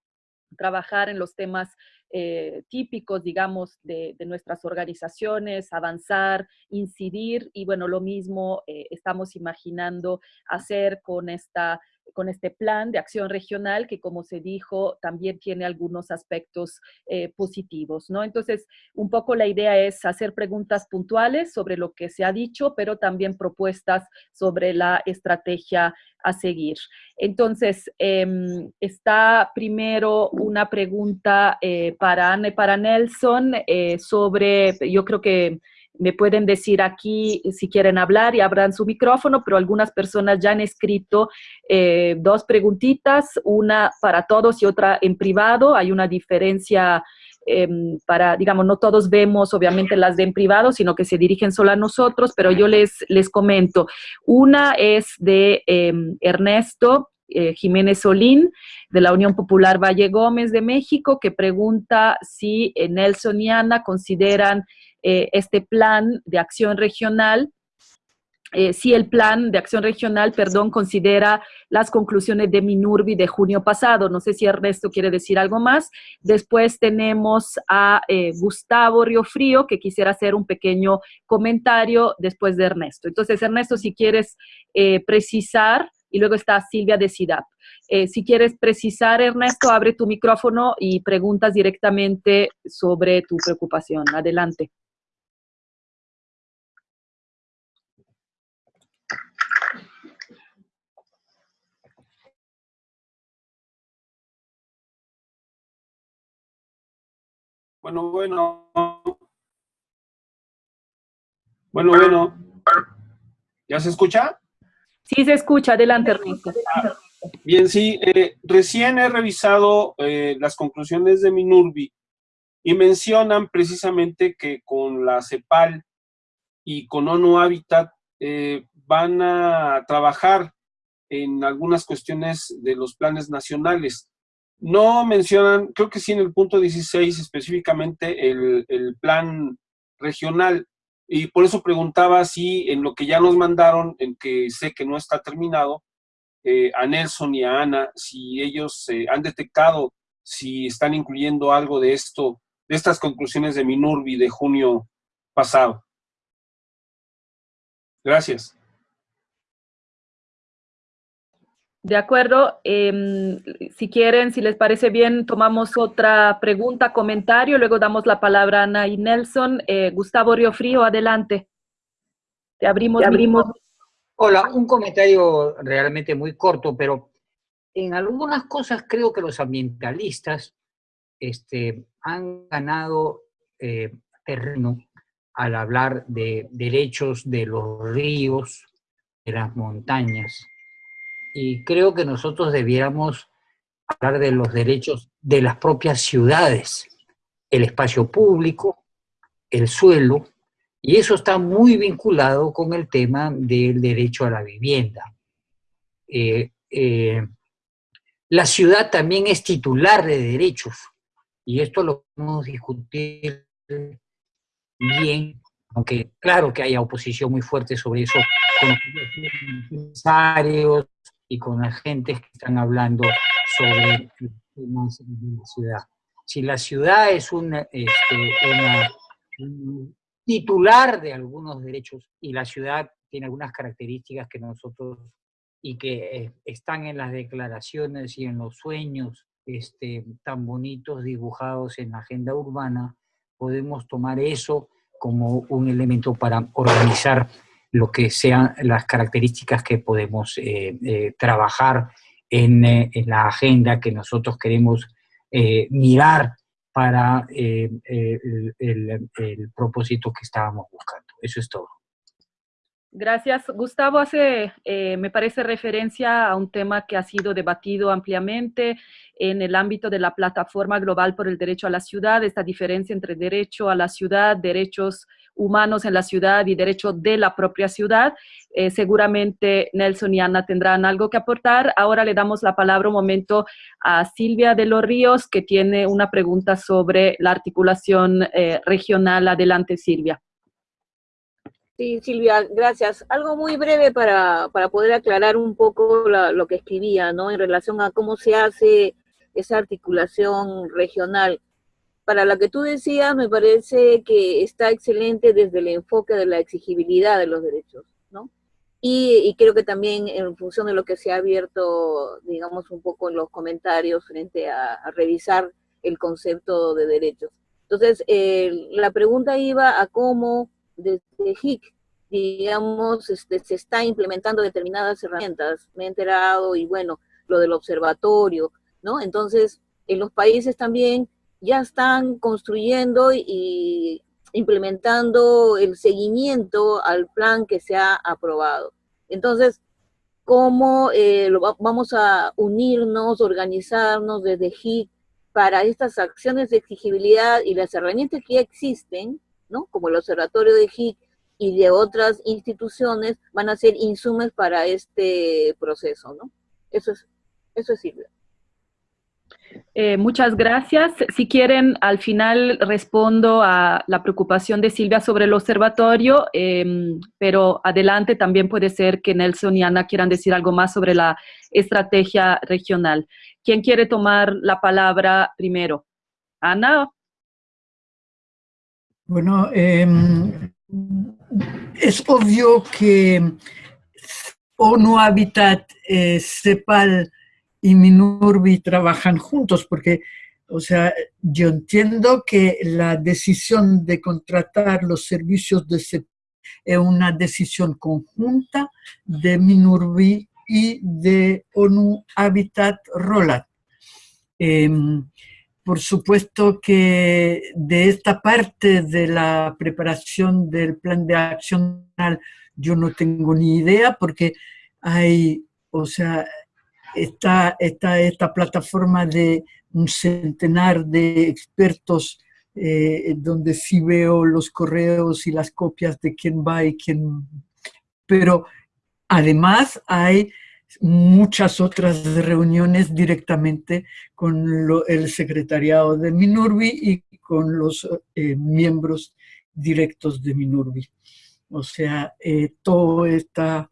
trabajar en los temas eh, típicos, digamos, de, nuestras organizaciones, avanzar, incidir y bueno, lo mismo estamos imaginando hacer con esta con este plan de acción regional que, como se dijo, también tiene algunos aspectos eh, positivos, ¿no? Entonces, un poco la idea es hacer preguntas puntuales sobre lo que se ha dicho, pero también propuestas sobre la estrategia a seguir. Entonces, em, está primero una pregunta eh, para para Nelson eh, sobre, yo creo que me pueden decir aquí si quieren hablar y abran su micrófono, pero algunas personas ya han escrito eh, dos preguntitas, una para todos y otra en privado. Hay una diferencia em, para, digamos, no todos vemos obviamente las de en privado, sino que se dirigen solo a nosotros, pero yo les, les comento. Una es de em, Ernesto, eh, Jiménez Solín, de la Unión Popular Valle Gómez de México, que pregunta si eh, Nelson y Ana consideran eh, este plan de acción regional, si el plan de acción regional, perdón, considera las conclusiones de Minurbi de junio pasado. No sé si Ernesto quiere decir algo más. Después tenemos a Gustavo Riofrío, que quisiera hacer un pequeño comentario después de Ernesto. Entonces, Ernesto, si quieres precisar, y luego está Silvia de SIDAP. si quieres precisar, Ernesto, abre tu micrófono y preguntas directamente sobre tu preocupación. Adelante. Bueno, bueno. Bueno, bueno. ¿Ya se escucha? Sí, se escucha. Adelante, Ernesto. Bien, sí. Eh, recién he revisado eh, las conclusiones de Minurbi y mencionan precisamente que con la CEPAL y con ONU Habitat eh, van a trabajar en algunas cuestiones de los planes nacionales. No mencionan, creo que sí en el punto 16 específicamente el, plan regional, y por eso preguntaba si en lo que ya nos mandaron, en que sé que no está terminado, eh, a Nelson y a Ana, si ellos eh, han detectado, si están incluyendo algo de esto, de estas conclusiones de Minurbi de junio pasado. Gracias. De acuerdo. Em, si quieren, si les parece bien, tomamos otra pregunta, comentario, luego damos la palabra a Ana y Nelson. Eh, Gustavo Riofrío, adelante. Te abrimos. abrimos. Hola, un comentario realmente muy corto, pero en algunas cosas creo que los ambientalistas este, han ganado eh, terreno al hablar de derechos de los ríos, de las montañas y creo que nosotros debiéramos hablar de los derechos de las propias ciudades, el espacio público, el suelo, y eso está muy vinculado con el tema del derecho a la vivienda. Eh, eh, la ciudad también es titular de derechos, y esto lo podemos discutir bien, aunque claro que haya oposición muy fuerte sobre eso con los empresarios y con la gente que están hablando sobre temas de la ciudad. Si la ciudad es una, este, un titular de algunos derechos y la ciudad tiene algunas características que nosotros y que eh, están en las declaraciones y en los sueños este, tan bonitos dibujados en la agenda urbana, podemos tomar eso como un elemento para organizar lo que sean las características que podemos eh, eh, trabajar en, en, la agenda que nosotros queremos mirar para el, el propósito que estábamos buscando. Eso es todo. Gracias. Gustavo hace, eh, me parece, referencia a un tema que ha sido debatido ampliamente en el ámbito de la Plataforma Global por el Derecho a la Ciudad, esta diferencia entre derecho a la ciudad, derechos humanos en la ciudad y derecho de la propia ciudad. Eh, seguramente Nelson y Ana tendrán algo que aportar. Ahora le damos la palabra un momento a Silvia de los Ríos, que tiene una pregunta sobre la articulación eh, regional. Adelante, Silvia. Sí, Silvia, gracias. Algo muy breve para, poder aclarar un poco lo que escribía, ¿no? En relación a cómo se hace esa articulación regional. Para la que tú decías, me parece que está excelente desde el enfoque de la exigibilidad de los derechos, ¿no? Y, creo que también en función de lo que se ha abierto, digamos, un poco en los comentarios frente a, revisar el concepto de derechos. Entonces, la pregunta iba a cómo desde HIC, digamos, este, se está implementando determinadas herramientas. Me he enterado y bueno, lo del observatorio, ¿no? Entonces, en los países también ya están construyendo y implementando el seguimiento al plan que se ha aprobado. Entonces, ¿cómo eh, vamos a unirnos, organizarnos desde HIC para estas acciones de exigibilidad y las herramientas que ya existen, ¿no? como el Observatorio de HIC y de otras instituciones, van a ser insumos para este proceso. ¿no? Eso es, eso es Silvia. Eh, muchas gracias. Si quieren, al final respondo a la preocupación de Silvia sobre el observatorio, em, pero adelante también puede ser que Nelson y Ana quieran decir algo más sobre la estrategia regional. ¿Quién quiere tomar la palabra primero? Ana. Bueno, em, es obvio que ONU Habitat, eh, CEPAL y Minurbi trabajan juntos, porque, o sea, yo entiendo que la decisión de contratar los servicios de CEPAL es una decisión conjunta de Minurbi y de ONU Habitat Rolat. Em, por supuesto que de esta parte de la preparación del plan de acción yo no tengo ni idea porque hay, o sea, está, esta plataforma de un centenar de expertos eh, donde sí veo los correos y las copias de quién va y quién... Pero además hay muchas otras reuniones directamente con el secretariado de Minurbi y con los eh, miembros directos de Minurbi. O sea, eh, todo está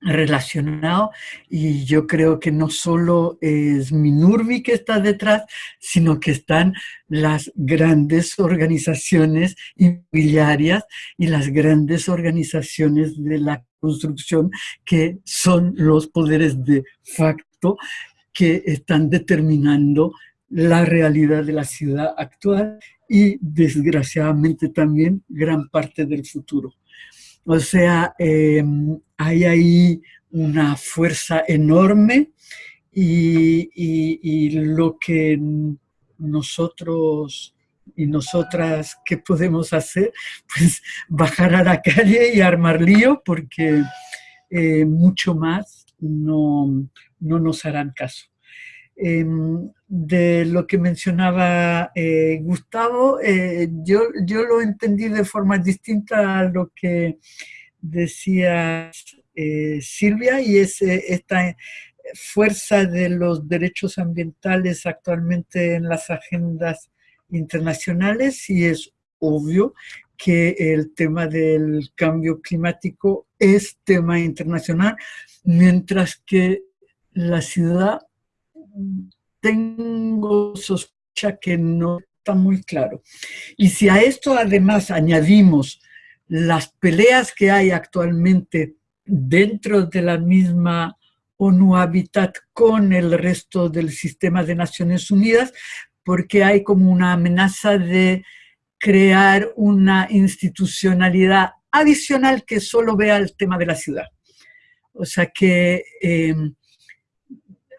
relacionado y yo creo que no solo es Minurbi que está detrás, sino que están las grandes organizaciones inmobiliarias y las grandes organizaciones de la construcción que son los poderes de facto que están determinando la realidad de la ciudad actual y desgraciadamente también gran parte del futuro. O sea, em, hay ahí una fuerza enorme y, lo que nosotros y nosotras, ¿qué podemos hacer? [LAUGHS] Pues bajar a la calle y armar lío porque eh, mucho más no, no nos harán caso. Em, de lo que mencionaba eh, Gustavo, eh, yo, yo lo entendí de forma distinta a lo que decía eh, Silvia y es esta fuerza de los derechos ambientales actualmente en las agendas internacionales y es obvio que el tema del cambio climático es tema internacional, mientras que la ciudad tengo sospecha que no está muy claro. Y si a esto además añadimos las peleas que hay actualmente dentro de la misma ONU Habitat con el resto del sistema de Naciones Unidas, porque hay como una amenaza de crear una institucionalidad adicional que solo vea el tema de la ciudad. O sea que eh,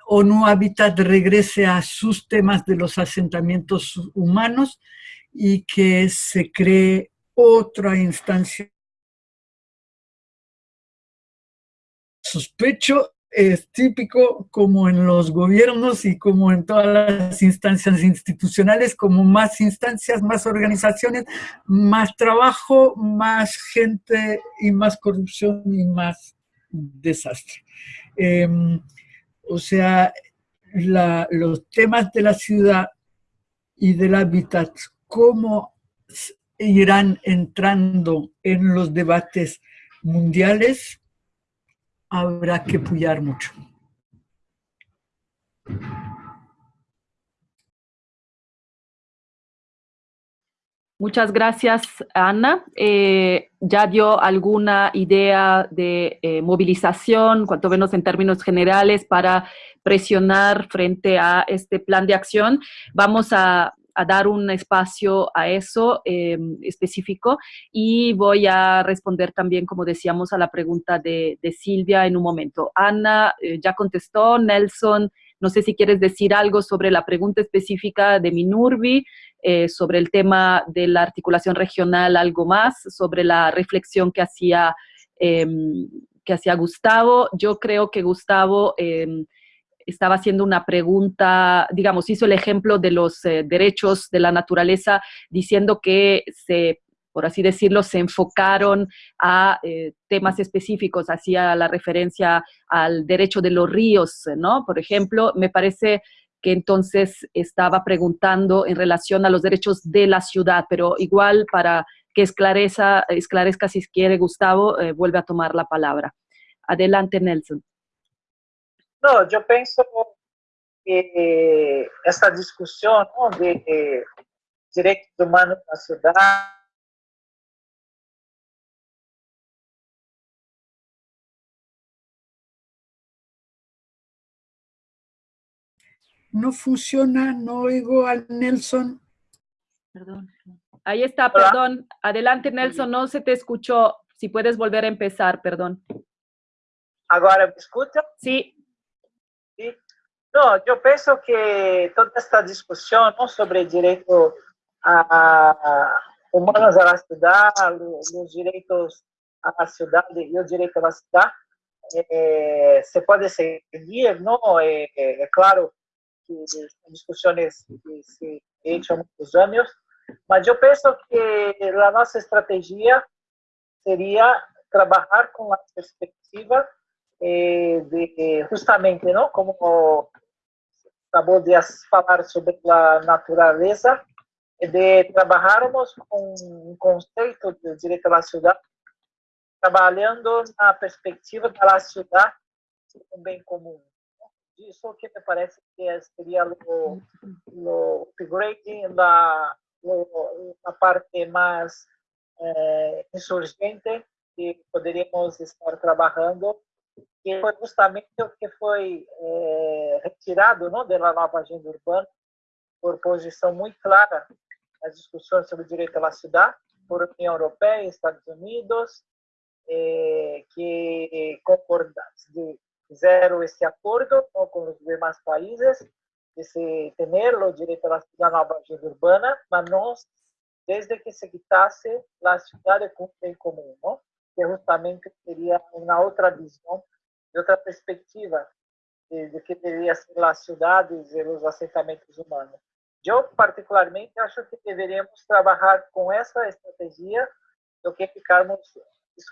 ONU Habitat regrese a sus temas de los asentamientos humanos y que se cree otra instancia. Sospecho es típico como en los gobiernos y como en todas las instancias institucionales, como más instancias, más organizaciones, más trabajo, más gente y más corrupción y más desastre. Em, o sea, los temas de la ciudad y del hábitat, cómo irán entrando en los debates mundiales, habrá que puyar mucho. Muchas gracias, Ana. Eh, ya dio alguna idea de eh, movilización, cuanto menos en términos generales, para presionar frente a este plan de acción. Vamos a, dar un espacio a eso em, específico y voy a responder también, como decíamos, a la pregunta de, Silvia en un momento. Ana eh, ya contestó, Nelson, no sé si quieres decir algo sobre la pregunta específica de Minurbi, eh, sobre el tema de la articulación regional, algo más, sobre la reflexión que hacía, em, que hacía Gustavo. Yo creo que Gustavo em, estaba haciendo una pregunta, digamos, hizo el ejemplo de los eh, derechos de la naturaleza, diciendo que se por así decirlo, se enfocaron a eh, temas específicos, hacía la referencia al derecho de los ríos, ¿no? Por ejemplo, me parece que entonces estaba preguntando en relación a los derechos de la ciudad, pero igual para que esclarezca, esclarezca si quiere Gustavo, eh, vuelve a tomar la palabra. Adelante, Nelson. No, yo pienso que esta discusión de derechos humanos la ciudad no funciona, no oigo al Nelson. Perdón. Ahí está, perdón. Adelante, Nelson, no se te escuchó. Si puedes volver a empezar, perdón. ¿Ahora me escucha? Sí. sí. No, yo pienso que toda esta discusión ¿no? sobre el derecho a, humanos a la ciudad, los, derechos a la ciudad y el derecho a la ciudad, eh, se puede seguir, ¿no? Eh, eh, claro, que discussões que se há muitos anos, mas eu penso que a nossa estratégia seria trabalhar com a perspectiva eh, de justamente, não, como acabou de falar sobre a natureza, de trabalharmos com um conceito de direito à cidade, trabalhando na perspectiva da cidade como um bem comum isso que me parece que seria o, o upgrading da a parte mais eh, insurgente que poderíamos estar trabalhando, que foi justamente o que foi eh, retirado não, da nova agenda urbana, por posição muito clara nas discussões sobre o direito à cidade, por União Europeia, Estados Unidos, eh, que concorda, de fizeram esse acordo com os demais países de se ter o direito à nova agenda urbana, mas não desde que se quitasse a cidade bem comum, não? que justamente seria uma outra visão, de outra perspectiva de, que deveria ser as cidades e os assentamentos humanos. Eu, particularmente, acho que deveríamos trabalhar com essa estratégia do que ficarmos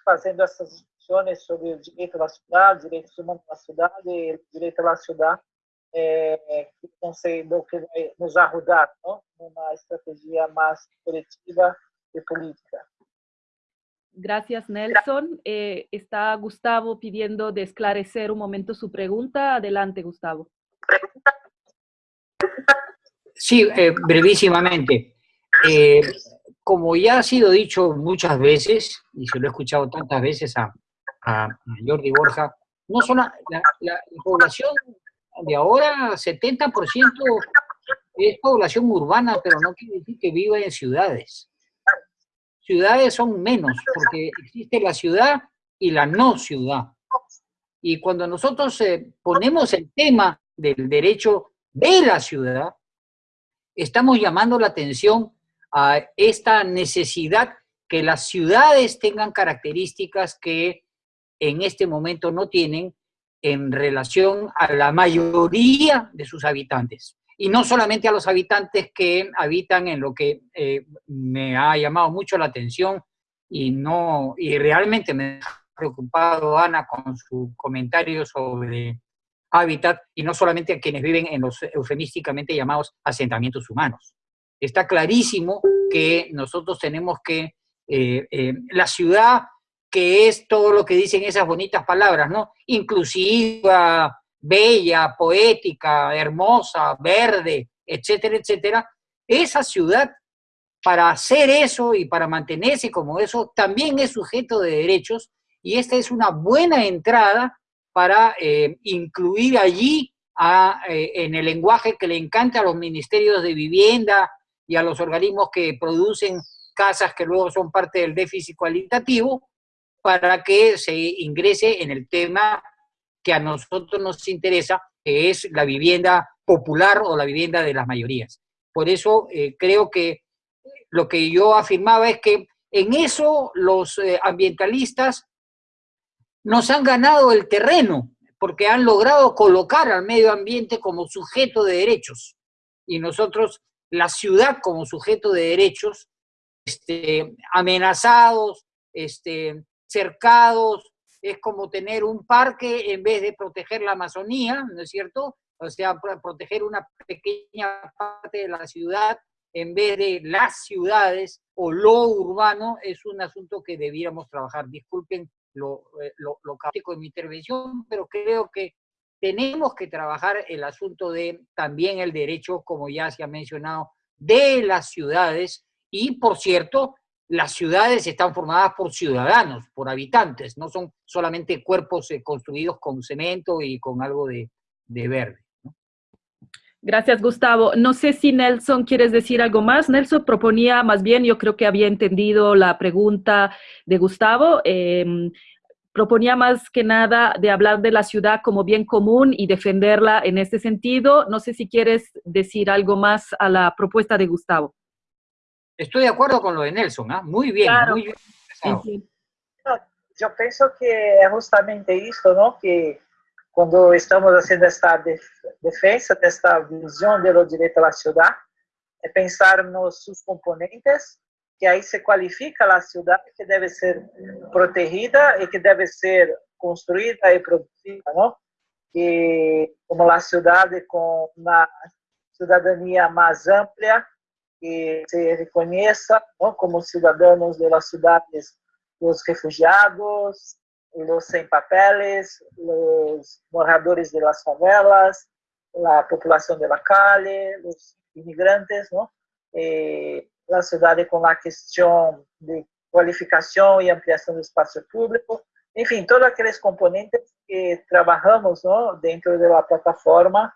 fazendo essas discussões sobre o direito da cidade, direitos humanos da cidade, direito da cidade, é, que não sei do que vai nos ajudar, não? Uma estratégia mais coletiva e política. Gracias, Nelson. Eh, está Gustavo pidiendo de esclarecer un momento su pregunta. Adelante, Gustavo. Sí, eh, brevísimamente. Eh, como ya ha sido dicho muchas veces, y se lo he escuchado tantas veces a, Jordi Borja, no son la, la, población de ahora, 70% es población urbana, pero no quiere decir que viva en ciudades ciudades son menos, porque existe la ciudad y la no ciudad. Y cuando nosotros eh, ponemos el tema del derecho de la ciudad, estamos llamando la atención a esta necesidad que las ciudades tengan características que en este momento no tienen en relación a la mayoría de sus habitantes y no solamente a los habitantes que habitan en lo que eh, me ha llamado mucho la atención y, no, y realmente me ha preocupado Ana con su comentario sobre hábitat y no solamente a quienes viven en los eufemísticamente llamados asentamientos humanos. Está clarísimo que nosotros tenemos que, eh, eh, la ciudad que es todo lo que dicen esas bonitas palabras, ¿no? Inclusiva, bella, poética, hermosa, verde, etcétera, etcétera, esa ciudad, para hacer eso y para mantenerse como eso, también es sujeto de derechos y esta es una buena entrada para eh, incluir allí eh, en el lenguaje que le encanta a los ministerios de vivienda y a los organismos que producen casas que luego son parte del déficit cualitativo, para que se ingrese en el tema que a nosotros nos interesa, que es la vivienda popular o la vivienda de las mayorías. Por eso eh, creo que lo que yo afirmaba es que en eso los eh, ambientalistas nos han ganado el terreno, porque han logrado colocar al medio ambiente como sujeto de derechos. Y nosotros, la ciudad como sujeto de derechos, este, amenazados, este, cercados, es como tener un parque en vez de proteger la Amazonía, ¿no es cierto? O sea, proteger una pequeña parte de la ciudad en vez de las ciudades o lo urbano es un asunto que debiéramos trabajar. Disculpen lo, eh, lo, lo de mi intervención, pero creo que tenemos que trabajar el asunto de también el derecho, como ya se ha mencionado, de las ciudades y, por cierto, las ciudades están formadas por ciudadanos, por habitantes, no son solamente cuerpos eh, construidos con cemento y con algo de, verde. Gracias, Gustavo. No sé si Nelson quieres decir algo más. Nelson proponía, más bien, yo creo que había entendido la pregunta de Gustavo. Em, proponía más que nada de hablar de la ciudad como bien común y defenderla en este sentido. No sé si quieres decir algo más a la propuesta de Gustavo. Estoy de acuerdo con lo de Nelson, ¿ah? muy bien, muy bien. Yo pienso que es justamente esto, ¿no? Que cuando estamos haciendo esta defensa de esta visión de los derechos a la ciudad, es pensar en sus componentes, que ahí se cualifica la ciudad que debe ser protegida y que debe ser construida y producida, ¿no? Y como la ciudad con una ciudadanía más amplia, que se reconheça como cidadãos das cidades, os refugiados, os sem papeles, os moradores de las favelas, a população de la calle, os imigrantes, ¿no? Eh, a cidade com a questão de qualificação e ampliação do espaço público, enfim, todos aqueles componentes que trabalhamos ¿no? dentro da plataforma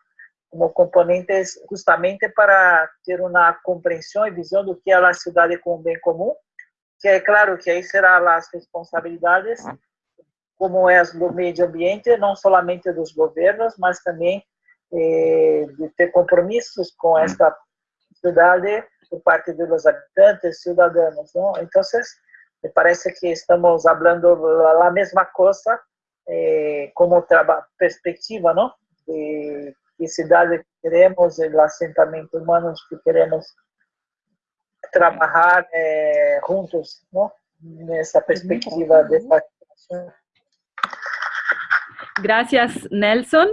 como componentes justamente para ter uma compreensão e visão do que é a cidade como bem comum, que é claro que aí serão as responsabilidades, como é do meio ambiente, não somente dos governos, mas também eh, de ter compromissos com esta cidade por parte dos habitantes, cidadãos. Não? Então, me parece que estamos falando a mesma coisa eh, como perspectiva, não? Qué, ciudades queremos, el asentamiento humano que queremos trabajar eh, juntos, ¿no? En esa perspectiva de Gracias, Nelson.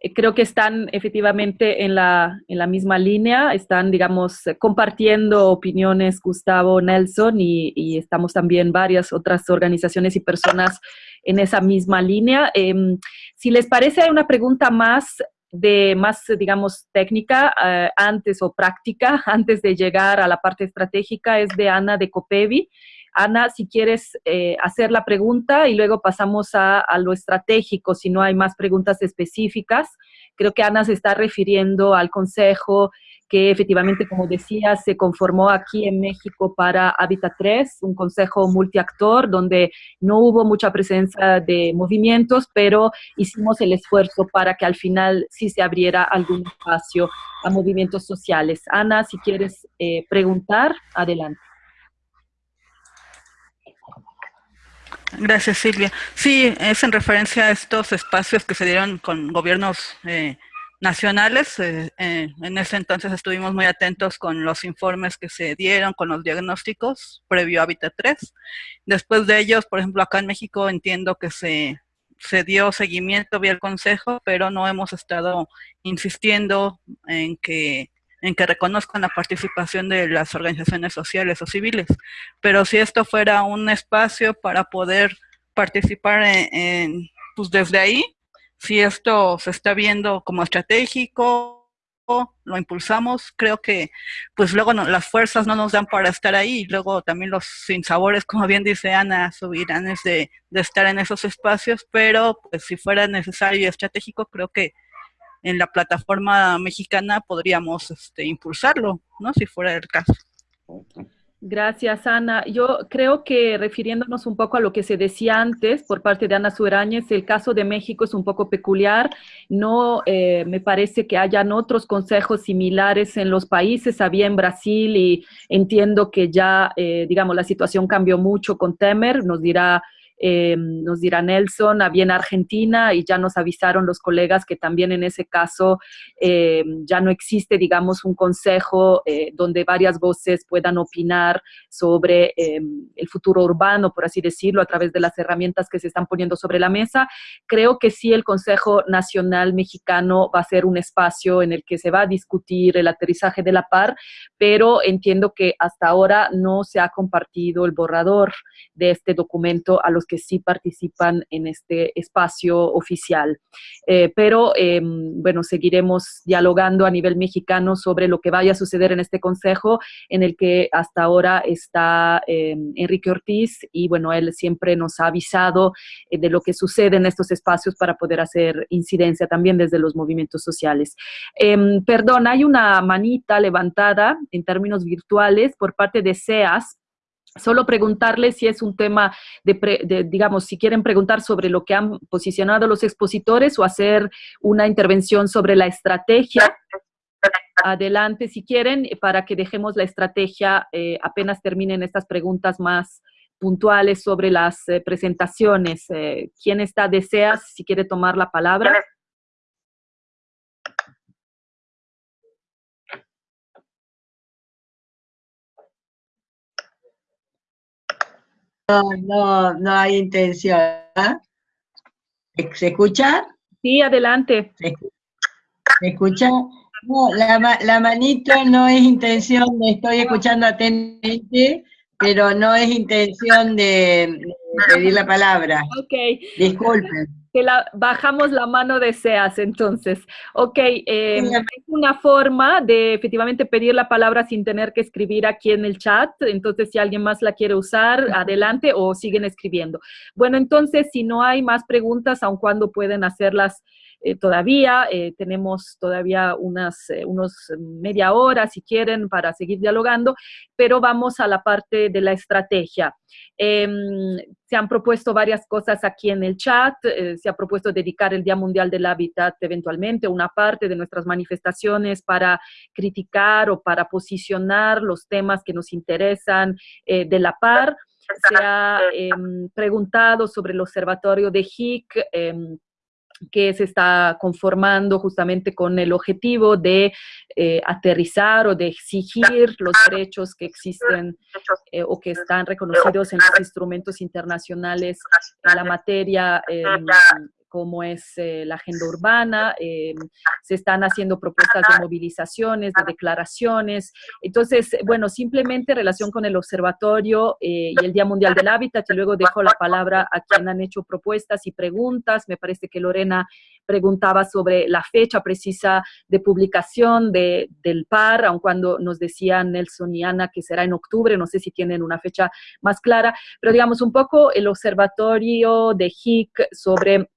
Eh, creo que están efectivamente en la, en la misma línea, están, digamos, compartiendo opiniones Gustavo Nelson y, estamos también varias otras organizaciones y personas en esa misma línea. Em, si les parece, hay una pregunta más de más, digamos, técnica eh, antes o práctica, [LAUGHS] antes de llegar a la parte estratégica, es de Ana de Copevi. Ana, si quieres eh, hacer la pregunta y luego pasamos a, lo estratégico, si no hay más preguntas específicas. Creo que Ana se está refiriendo al consejo que efectivamente, como decía, se conformó aquí en México para Habitat 3, un consejo multiactor donde no hubo mucha presencia de movimientos, pero hicimos el esfuerzo para que al final sí se abriera algún espacio a movimientos sociales. Ana, si quieres eh, preguntar, adelante. Gracias, Silvia. Sí, es en referencia a estos espacios que se dieron con gobiernos eh, nacionales. Eh, eh, en ese entonces estuvimos muy atentos con los informes que se dieron, con los diagnósticos previo a Hábitat 3. Después de ellos, por ejemplo, acá en México entiendo que se, se dio seguimiento vía el Consejo, pero no hemos estado insistiendo en que en que reconozcan la participación de las organizaciones sociales o civiles. Pero si esto fuera un espacio para poder participar en, pues desde ahí, si esto se está viendo como estratégico, lo impulsamos, creo que pues luego las fuerzas no nos dan para estar ahí, luego también los sinsabores, como bien dice Ana, subirán de, de estar en esos espacios, pero pues si fuera necesario y estratégico, creo que en la plataforma mexicana podríamos este, impulsarlo, ¿no? Si fuera el caso. Gracias, Ana. Yo creo que refiriéndonos un poco a lo que se decía antes por parte de Ana Sueráñez, el caso de México es un poco peculiar. No eh, me parece que hayan otros consejos similares en los países. Había en Brasil y entiendo que ya, eh, digamos, la situación cambió mucho con Temer. Nos dirá eh, nos dirá Nelson, había en Argentina y ya nos avisaron los colegas que también en ese caso eh, ya no existe, digamos, un consejo eh, donde varias voces puedan opinar sobre el futuro urbano, por así decirlo, a través de las herramientas que se están poniendo sobre la mesa. Creo que sí el Consejo Nacional Mexicano va a ser un espacio en el que se va a discutir el aterrizaje de la par, pero entiendo que hasta ahora no se ha compartido el borrador de este documento a los que sí participan en este espacio oficial. Eh, pero, em, bueno, seguiremos dialogando a nivel mexicano sobre lo que vaya a suceder en este consejo, en el que hasta ahora está em, Enrique Ortiz, y bueno, él siempre nos ha avisado eh, de lo que sucede en estos espacios para poder hacer incidencia también desde los movimientos sociales. Em, perdón, hay una manita levantada en términos virtuales por parte de SEAS, Solo preguntarles si es un tema de, digamos, si quieren preguntar sobre lo que han posicionado los expositores o hacer una intervención sobre la estrategia. Adelante, si quieren, para que dejemos la estrategia eh, apenas terminen estas preguntas más puntuales sobre las eh, presentaciones. Eh, ¿Quién está, deseas, si quiere tomar la palabra? No, no, no hay intención. ¿ah? ¿Se escucha? Sí, adelante. ¿Se, escucha? No, la, la, manito no es intención, estoy escuchando atentamente, pero no es intención de, pedir la palabra. Ok. Disculpen que la, bajamos la mano deseas, entonces. Ok, es una forma de efectivamente pedir la palabra sin tener que escribir aquí en el chat, entonces si alguien más la quiere usar, adelante o siguen escribiendo. Bueno, entonces si no hay más preguntas, aun cuando pueden hacerlas eh, todavía, eh, tenemos todavía unas eh, unos media hora, si quieren, para seguir dialogando, pero vamos a la parte de la estrategia. Em, se han propuesto varias cosas aquí en el chat, se ha propuesto dedicar el Día Mundial del Hábitat eventualmente, una parte de nuestras manifestaciones para criticar o para posicionar los temas que nos interesan de la par. Se ha em, preguntado sobre el observatorio de HIC, em, que se está conformando justamente con el objetivo de eh, aterrizar o de exigir los derechos que existen eh, o que están reconocidos en los instrumentos internacionales en la materia como es eh, la agenda urbana, eh, se están haciendo propuestas de movilizaciones, de declaraciones. Entonces, bueno, simplemente en relación con el observatorio eh, y el Día Mundial del Hábitat, y luego dejo la palabra a quien han hecho propuestas y preguntas. Me parece que Lorena preguntaba sobre la fecha precisa de publicación de, del PAR, aun cuando nos decían Nelson y Ana que será en octubre, no sé si tienen una fecha más clara, pero digamos un poco el observatorio de HIC sobre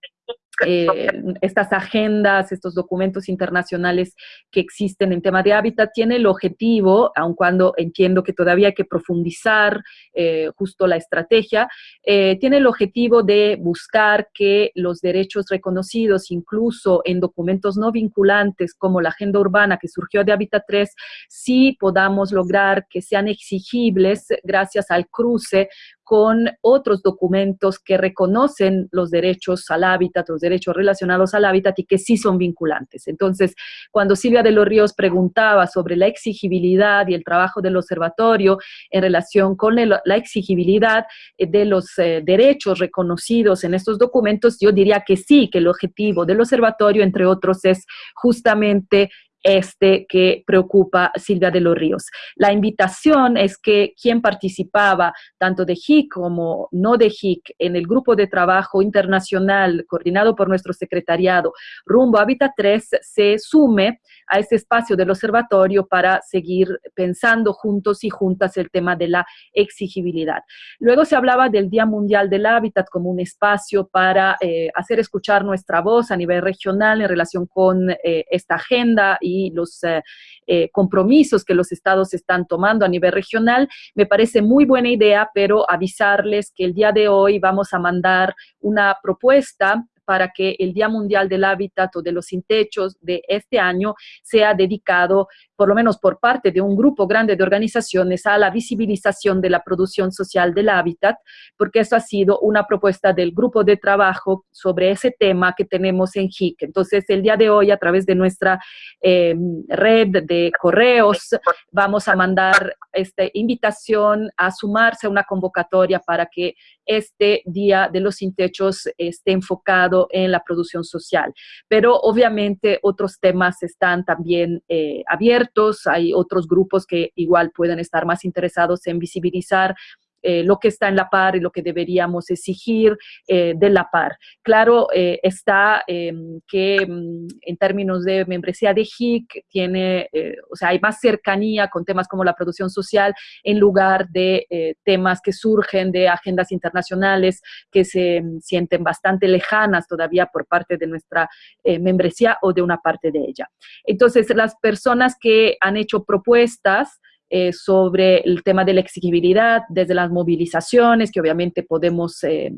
eh, estas agendas, estos documentos internacionales que existen en tema de hábitat, tiene el objetivo, aun cuando entiendo que todavía hay que profundizar eh, justo la estrategia, eh, tiene el objetivo de buscar que los derechos reconocidos, incluso en documentos no vinculantes como la agenda urbana que surgió de Hábitat 3, sí podamos lograr que sean exigibles gracias al cruce con otros documentos que reconocen los derechos al hábitat, los derechos relacionados al hábitat y que sí son vinculantes. Entonces, cuando Silvia de los Ríos preguntaba sobre la exigibilidad y el trabajo del observatorio en relación con la exigibilidad eh, de los eh, derechos reconocidos en estos documentos, yo diría que sí, que el objetivo del observatorio, entre otros, es justamente este que preocupa Silvia de los Ríos. La invitación es que quien participaba tanto de HIC como no de HIC en el grupo de trabajo internacional coordinado por nuestro secretariado rumbo a Hábitat 3 se sume a ese espacio del observatorio para seguir pensando juntos y juntas el tema de la exigibilidad. Luego se hablaba del Día Mundial del Hábitat como un espacio para eh, hacer escuchar nuestra voz a nivel regional en relación con eh, esta agenda y los eh, compromisos que los estados están tomando a nivel regional. Me parece muy buena idea, pero avisarles que el día de hoy vamos a mandar una propuesta para que el Día Mundial del Hábitat o de los Sin Techos de este año sea dedicado por lo menos por parte de un grupo grande de organizaciones, a la visibilización de la producción social del hábitat, porque eso ha sido una propuesta del grupo de trabajo sobre ese tema que tenemos en HIC. Entonces, el día de hoy, a través de nuestra em, red de correos, vamos a mandar esta invitación a sumarse a una convocatoria para que este Día de los Sin Techos esté enfocado en la producción social. Pero obviamente otros temas están también eh, abiertos hay otros grupos que igual pueden estar más interesados en visibilizar eh, lo que está en la par y lo que deberíamos exigir eh, de la par. Claro, eh, está em, que mm, en términos de membresía de HIC tiene, o sea, hay más cercanía con temas como la producción social en lugar de temas que surgen de agendas internacionales que se mm, sienten bastante lejanas todavía por parte de nuestra membresía o de una parte de ella. Entonces, las personas que han hecho propuestas eh, sobre el tema de la exigibilidad, desde las movilizaciones, que obviamente podemos... Eh,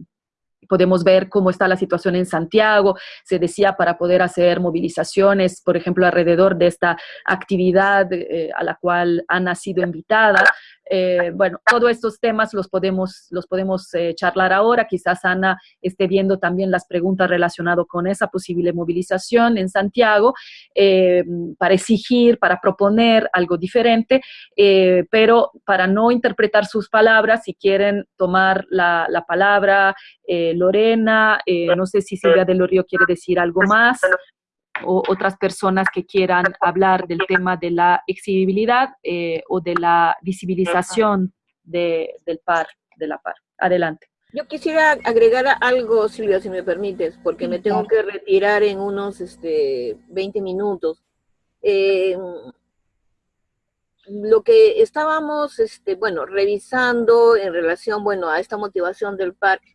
podemos ver cómo está la situación en Santiago. Se decía para poder hacer movilizaciones, por ejemplo, alrededor de esta actividad eh, a la cual Ana ha sido invitada. Eh, bueno, todos estos temas los podemos, los podemos eh, charlar ahora. Quizás Ana esté viendo también las preguntas relacionadas con esa posible movilización en Santiago eh, para exigir, para proponer algo diferente, pero para no interpretar sus palabras, si quieren tomar la, la palabra, Lorena, no sé si Silvia Río quiere decir algo más o otras personas que quieran hablar del tema de la exigibilidad eh, o de la visibilización del par, de la par. Adelante. Yo quisiera agregar algo, Silvia, si me permites, porque me tengo que retirar en unos este, 20 minutos. Eh, lo que estábamos, este, bueno, revisando en relación, bueno, a esta motivación del parque,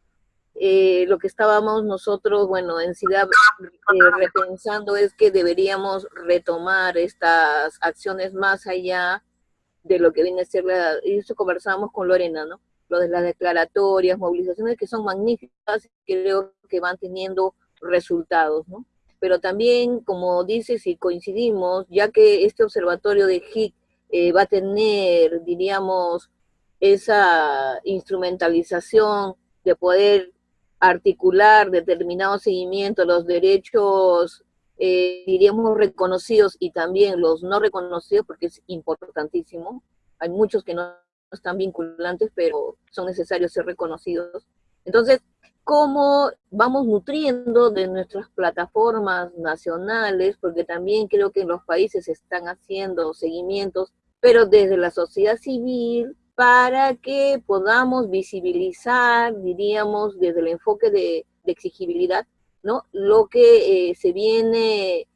eh, lo que estábamos nosotros, bueno, en ciudad eh, repensando es que deberíamos retomar estas acciones más allá de lo que viene a ser la, y eso conversamos con Lorena, ¿no? Lo de las declaratorias, movilizaciones que son magníficas, creo que van teniendo resultados, ¿no? Pero también, como dices y coincidimos, ya que este observatorio de HIC eh, va a tener, diríamos, esa instrumentalización de poder articular determinado seguimiento, los derechos, eh, diríamos, reconocidos y también los no reconocidos, porque es importantísimo. Hay muchos que no están vinculantes, pero son necesarios ser reconocidos. Entonces, cómo vamos nutriendo de nuestras plataformas nacionales, porque también creo que en los países se están haciendo seguimientos, pero desde la sociedad civil, para que podamos visibilizar, diríamos, desde el enfoque de, exigibilidad, ¿no? Lo que eh, se viene,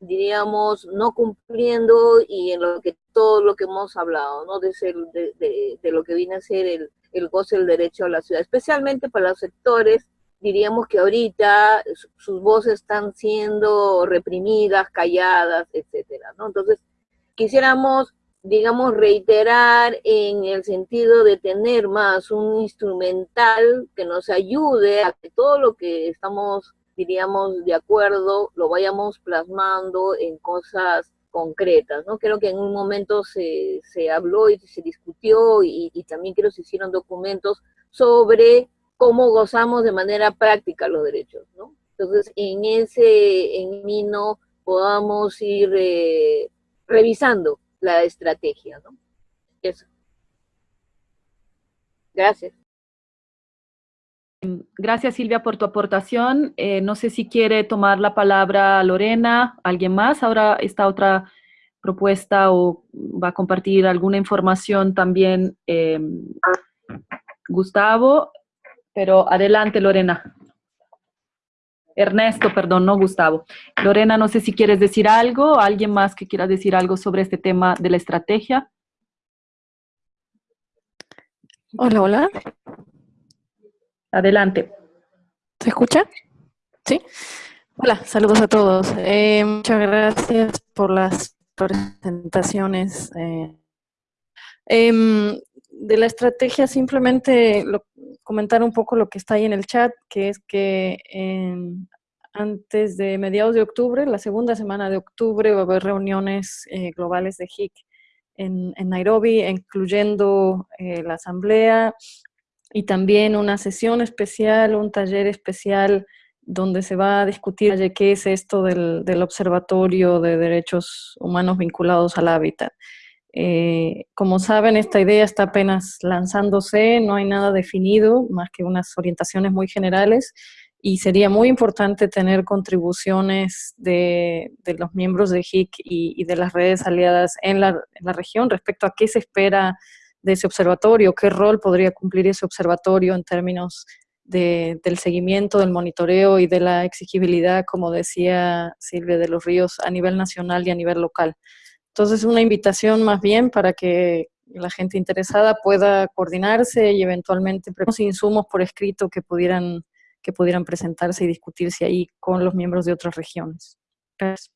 diríamos, no cumpliendo y en lo que todo lo que hemos hablado, ¿no? De, de, lo que viene a ser el, el goce del derecho a la ciudad, especialmente para los sectores, diríamos que ahorita sus voces están siendo reprimidas, calladas, etcétera, ¿no? Entonces, quisiéramos, digamos, reiterar en el sentido de tener más un instrumental que nos ayude a que todo lo que estamos, diríamos, de acuerdo, lo vayamos plasmando en cosas concretas, ¿no? Creo que en un momento se, se habló y se discutió y, también creo que se hicieron documentos sobre cómo gozamos de manera práctica los derechos, ¿no? Entonces, en ese en no podamos ir eh, revisando la estrategia, ¿no? Eso. Gracias. Gracias Silvia por tu aportación. Eh, no sé si quiere tomar la palabra Lorena, alguien más. Ahora esta otra propuesta o va a compartir alguna información también eh, Gustavo, pero adelante Lorena. Ernesto, perdón, no Gustavo. Lorena, no sé si quieres decir algo, alguien más que quiera decir algo sobre este tema de la estrategia. Hola, hola. Adelante. ¿Se escucha? Sí. Hola, saludos a todos. Eh, muchas gracias por las presentaciones. Eh, em, de la estrategia, simplemente comentar un poco lo que está ahí en el chat, que es que antes de mediados de octubre, la segunda semana de octubre, va a haber reuniones eh, globales de HIC en, en Nairobi, incluyendo la asamblea, y también una sesión especial, un taller especial donde se va a discutir qué es esto del, Observatorio de Derechos Humanos vinculados al hábitat. Eh, como saben, esta idea está apenas lanzándose, no hay nada definido, más que unas orientaciones muy generales, y sería muy importante tener contribuciones de, los miembros de HIC y, de las redes aliadas en la, en la región respecto a qué se espera de ese observatorio, qué rol podría cumplir ese observatorio en términos del seguimiento, del monitoreo y de la exigibilidad, como decía Silvia de los Ríos, a nivel nacional y a nivel local. Entonces, una invitación más bien para que la gente interesada pueda coordinarse y eventualmente preparar insumos por escrito que pudieran, que pudieran presentarse y discutirse ahí con los miembros de otras regiones. Gracias.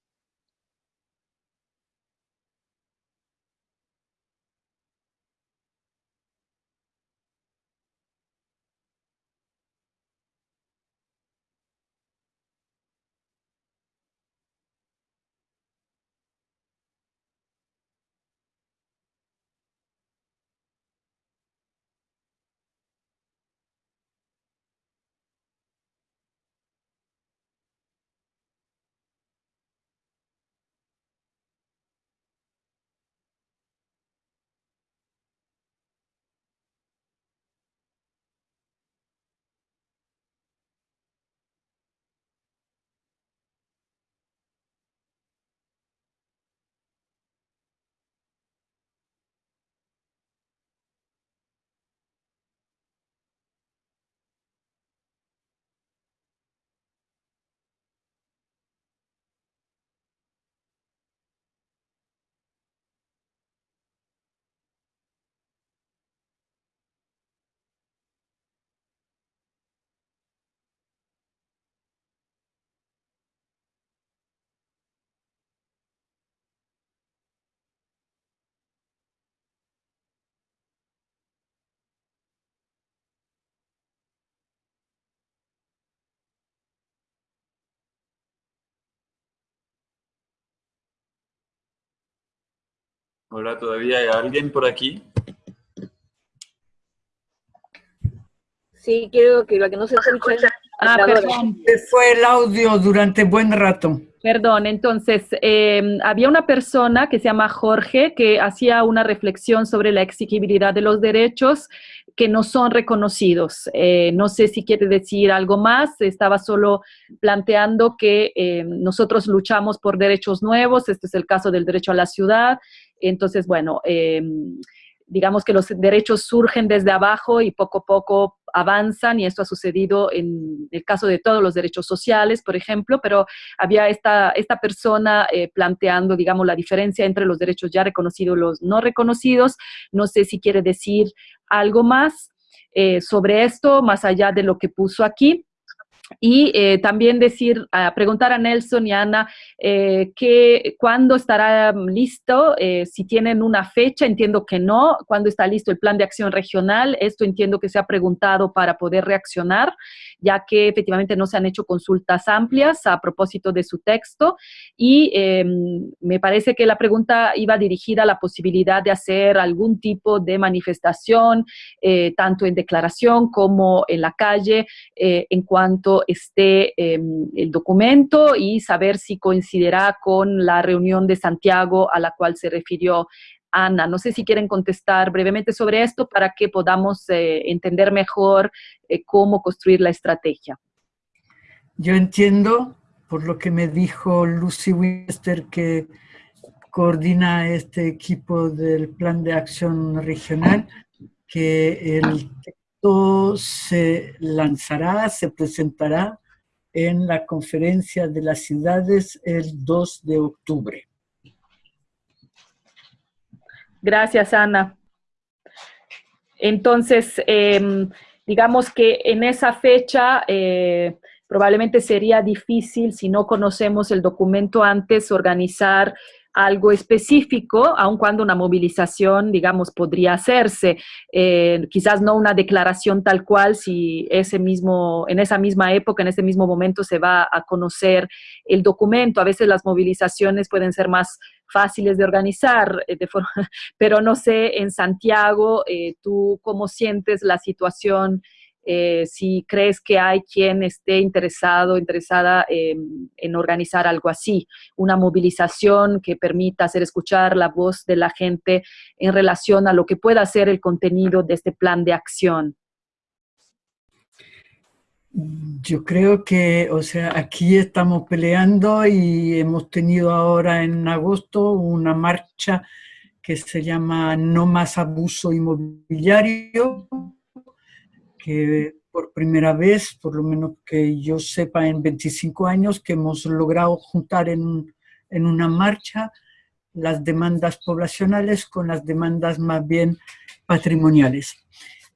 Hola, ¿todavía hay alguien por aquí? Sí, quiero que la que no se escucha... Ah, perdón, fue el audio durante buen rato. Perdón, entonces, em, había una persona que se llama Jorge que hacía una reflexión sobre la exigibilidad de los derechos que no son reconocidos. Eh, no sé si quiere decir algo más, estaba solo planteando que em, nosotros luchamos por derechos nuevos, este es el caso del derecho a la ciudad, entonces, bueno, em, digamos que los derechos surgen desde abajo y poco a poco avanzan y esto ha sucedido en el caso de todos los derechos sociales, por ejemplo, pero había esta, esta persona eh, planteando, digamos, la diferencia entre los derechos ya reconocidos y los no reconocidos. No sé si quiere decir algo más eh, sobre esto, más allá de lo que puso aquí. Y eh, también decir, preguntar a Nelson y Ana eh, que, cuándo estará listo, eh, si tienen una fecha, entiendo que no, cuándo está listo el plan de acción regional, esto entiendo que se ha preguntado para poder reaccionar, ya que efectivamente no se han hecho consultas amplias a propósito de su texto. Y em, me parece que la pregunta iba dirigida a la posibilidad de hacer algún tipo de manifestación, tanto en declaración como en la calle, en cuanto esté em, el documento y saber si coincidirá con la reunión de Santiago a la cual se refirió Ana. No sé si quieren contestar brevemente sobre esto para que podamos eh, entender mejor eh, cómo construir la estrategia. Yo entiendo, por lo que me dijo Lucy Winchester, que coordina este equipo del Plan de Acción Regional, que el se lanzará, se presentará en la conferencia de las ciudades el 2 de octubre. Gracias, Ana. Entonces, em, digamos que en esa fecha eh, probablemente sería difícil, si no conocemos el documento antes, organizar algo específico, aun cuando una movilización, digamos, podría hacerse. Eh, quizás no una declaración tal cual si ese mismo, en esa misma época, en ese mismo momento se va a conocer el documento. A veces las movilizaciones pueden ser más fáciles de organizar, eh, de forma, [LAUGHS] pero no sé, en Santiago, eh, ¿tú cómo sientes la situación eh, si crees que hay quien esté interesado, interesada en organizar algo así, una movilización que permita hacer escuchar la voz de la gente en relación a lo que pueda ser el contenido de este plan de acción. Yo creo que, o sea, aquí estamos peleando y hemos tenido ahora en agosto una marcha que se llama No más abuso inmobiliario, que por primera vez, por lo menos que yo sepa en 25 años, que hemos logrado juntar en, en una marcha las demandas poblacionales con las demandas más bien patrimoniales.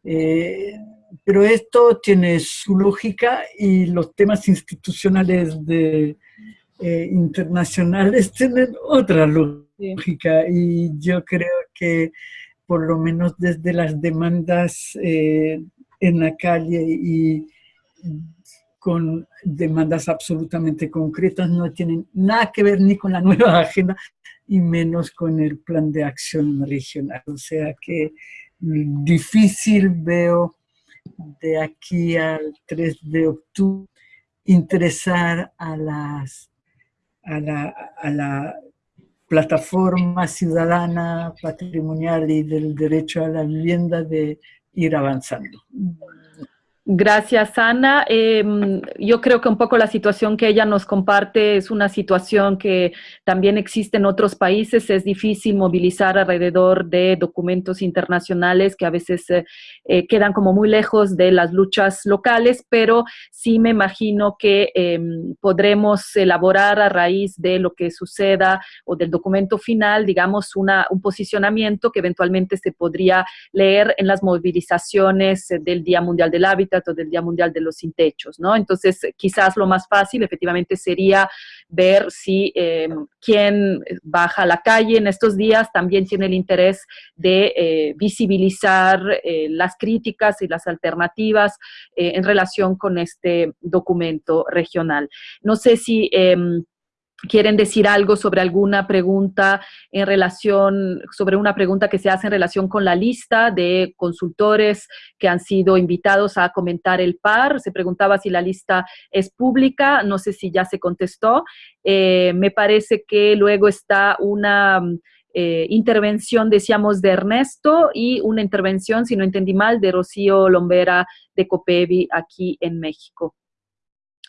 Eh, pero esto tiene su lógica y los temas institucionales de, eh, internacionales [LAUGHS] tienen otra lógica y yo creo que por lo menos desde las demandas eh, en la calle y con demandas absolutamente concretas, no tienen nada que ver ni con la nueva [LAUGHS] agenda y menos con el plan de acción regional. O sea que difícil veo de aquí al 3 de octubre interesar a, las, a, la, a la plataforma ciudadana patrimonial y del derecho a la vivienda de ir avanzando. Gracias, Ana. Em, yo creo que un poco la situación que ella nos comparte es una situación que también existe en otros países. Es difícil movilizar alrededor de documentos internacionales que a veces eh, eh, quedan como muy lejos de las luchas locales, pero sí me imagino que em, podremos elaborar a raíz de lo que suceda o del documento final, digamos, una, un posicionamiento que eventualmente se podría leer en las movilizaciones del Día Mundial del Hábitat del Día Mundial de los Sin Techos, ¿no? Entonces, quizás lo más fácil efectivamente sería ver si eh, quien baja a la calle en estos días también tiene el interés de eh, visibilizar eh, las críticas y las alternativas en relación con este documento regional. No sé si em, quieren decir algo sobre alguna pregunta en relación, sobre una pregunta que se hace en relación con la lista de consultores que han sido invitados a comentar el par. Se preguntaba si la lista es pública, no sé si ya se contestó. Eh, me parece que luego está una eh, intervención, decíamos, de Ernesto y una intervención, si no entendí mal, de Rocío Lombera de Copevi aquí en México.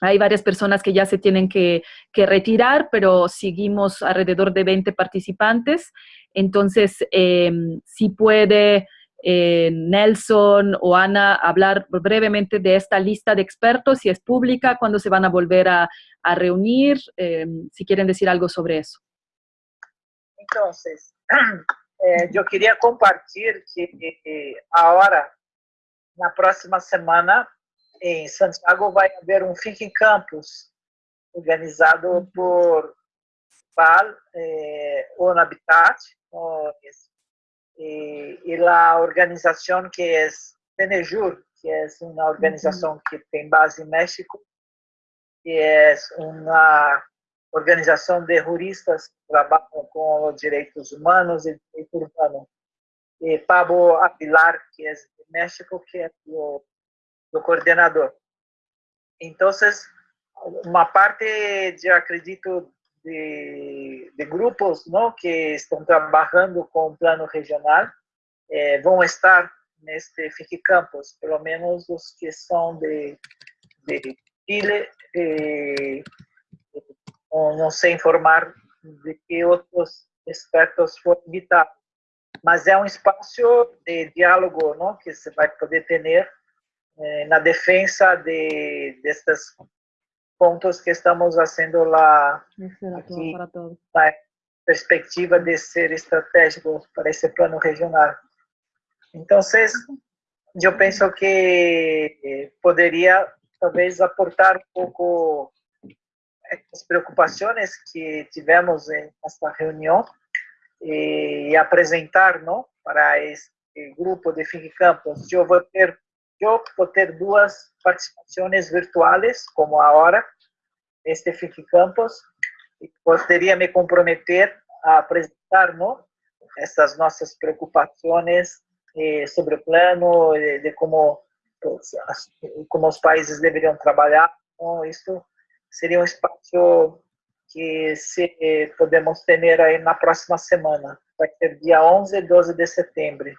Hay varias personas que ya se tienen que, retirar, pero seguimos alrededor de 20 participantes. Entonces, em, si puede eh, Nelson o Ana hablar brevemente de esta lista de expertos, si es pública, cuándo se van a volver a, reunir, em, si quieren decir algo sobre eso. Entonces, [CLEARS THROAT] eh, yo quería compartir que eh, ahora, la próxima semana, em Santiago vai haver um Fique Campus, organizado por PAL, eh, ONU Habitat, e, e a organização que é Tenejur, que é uma organização que tem base em México, que é uma organização de juristas que trabalham com os direitos humanos e direito urbano. E Pablo Apilar, que é de México, que é o do coordenador. Então, uma parte, eu acredito, de, de, grupos não, que estão trabalhando com o plano regional eh, vão estar neste FIC Campus, pelo menos os que são de, de Chile. Eh, não sei informar de que outros expertos foram invitados, mas é um espaço de diálogo não, que você vai poder ter na defesa de destes pontos que estamos fazendo lá aqui, na perspectiva de ser estratégico para esse plano regional. Então, eu penso que poderia talvez aportar um pouco as preocupações que tivemos nesta reunião e apresentar, não, para este grupo de Think Campus. Eu vou ter vou ter duas participações virtuais, como agora, este FIC Campus, e poderia me comprometer a apresentar não, essas nossas preocupações eh, sobre o plano, de, de como, como os países deveriam trabalhar. Então, isso seria um espaço que se podemos ter aí na próxima semana. Vai ser dia 11 e 12 de setembro.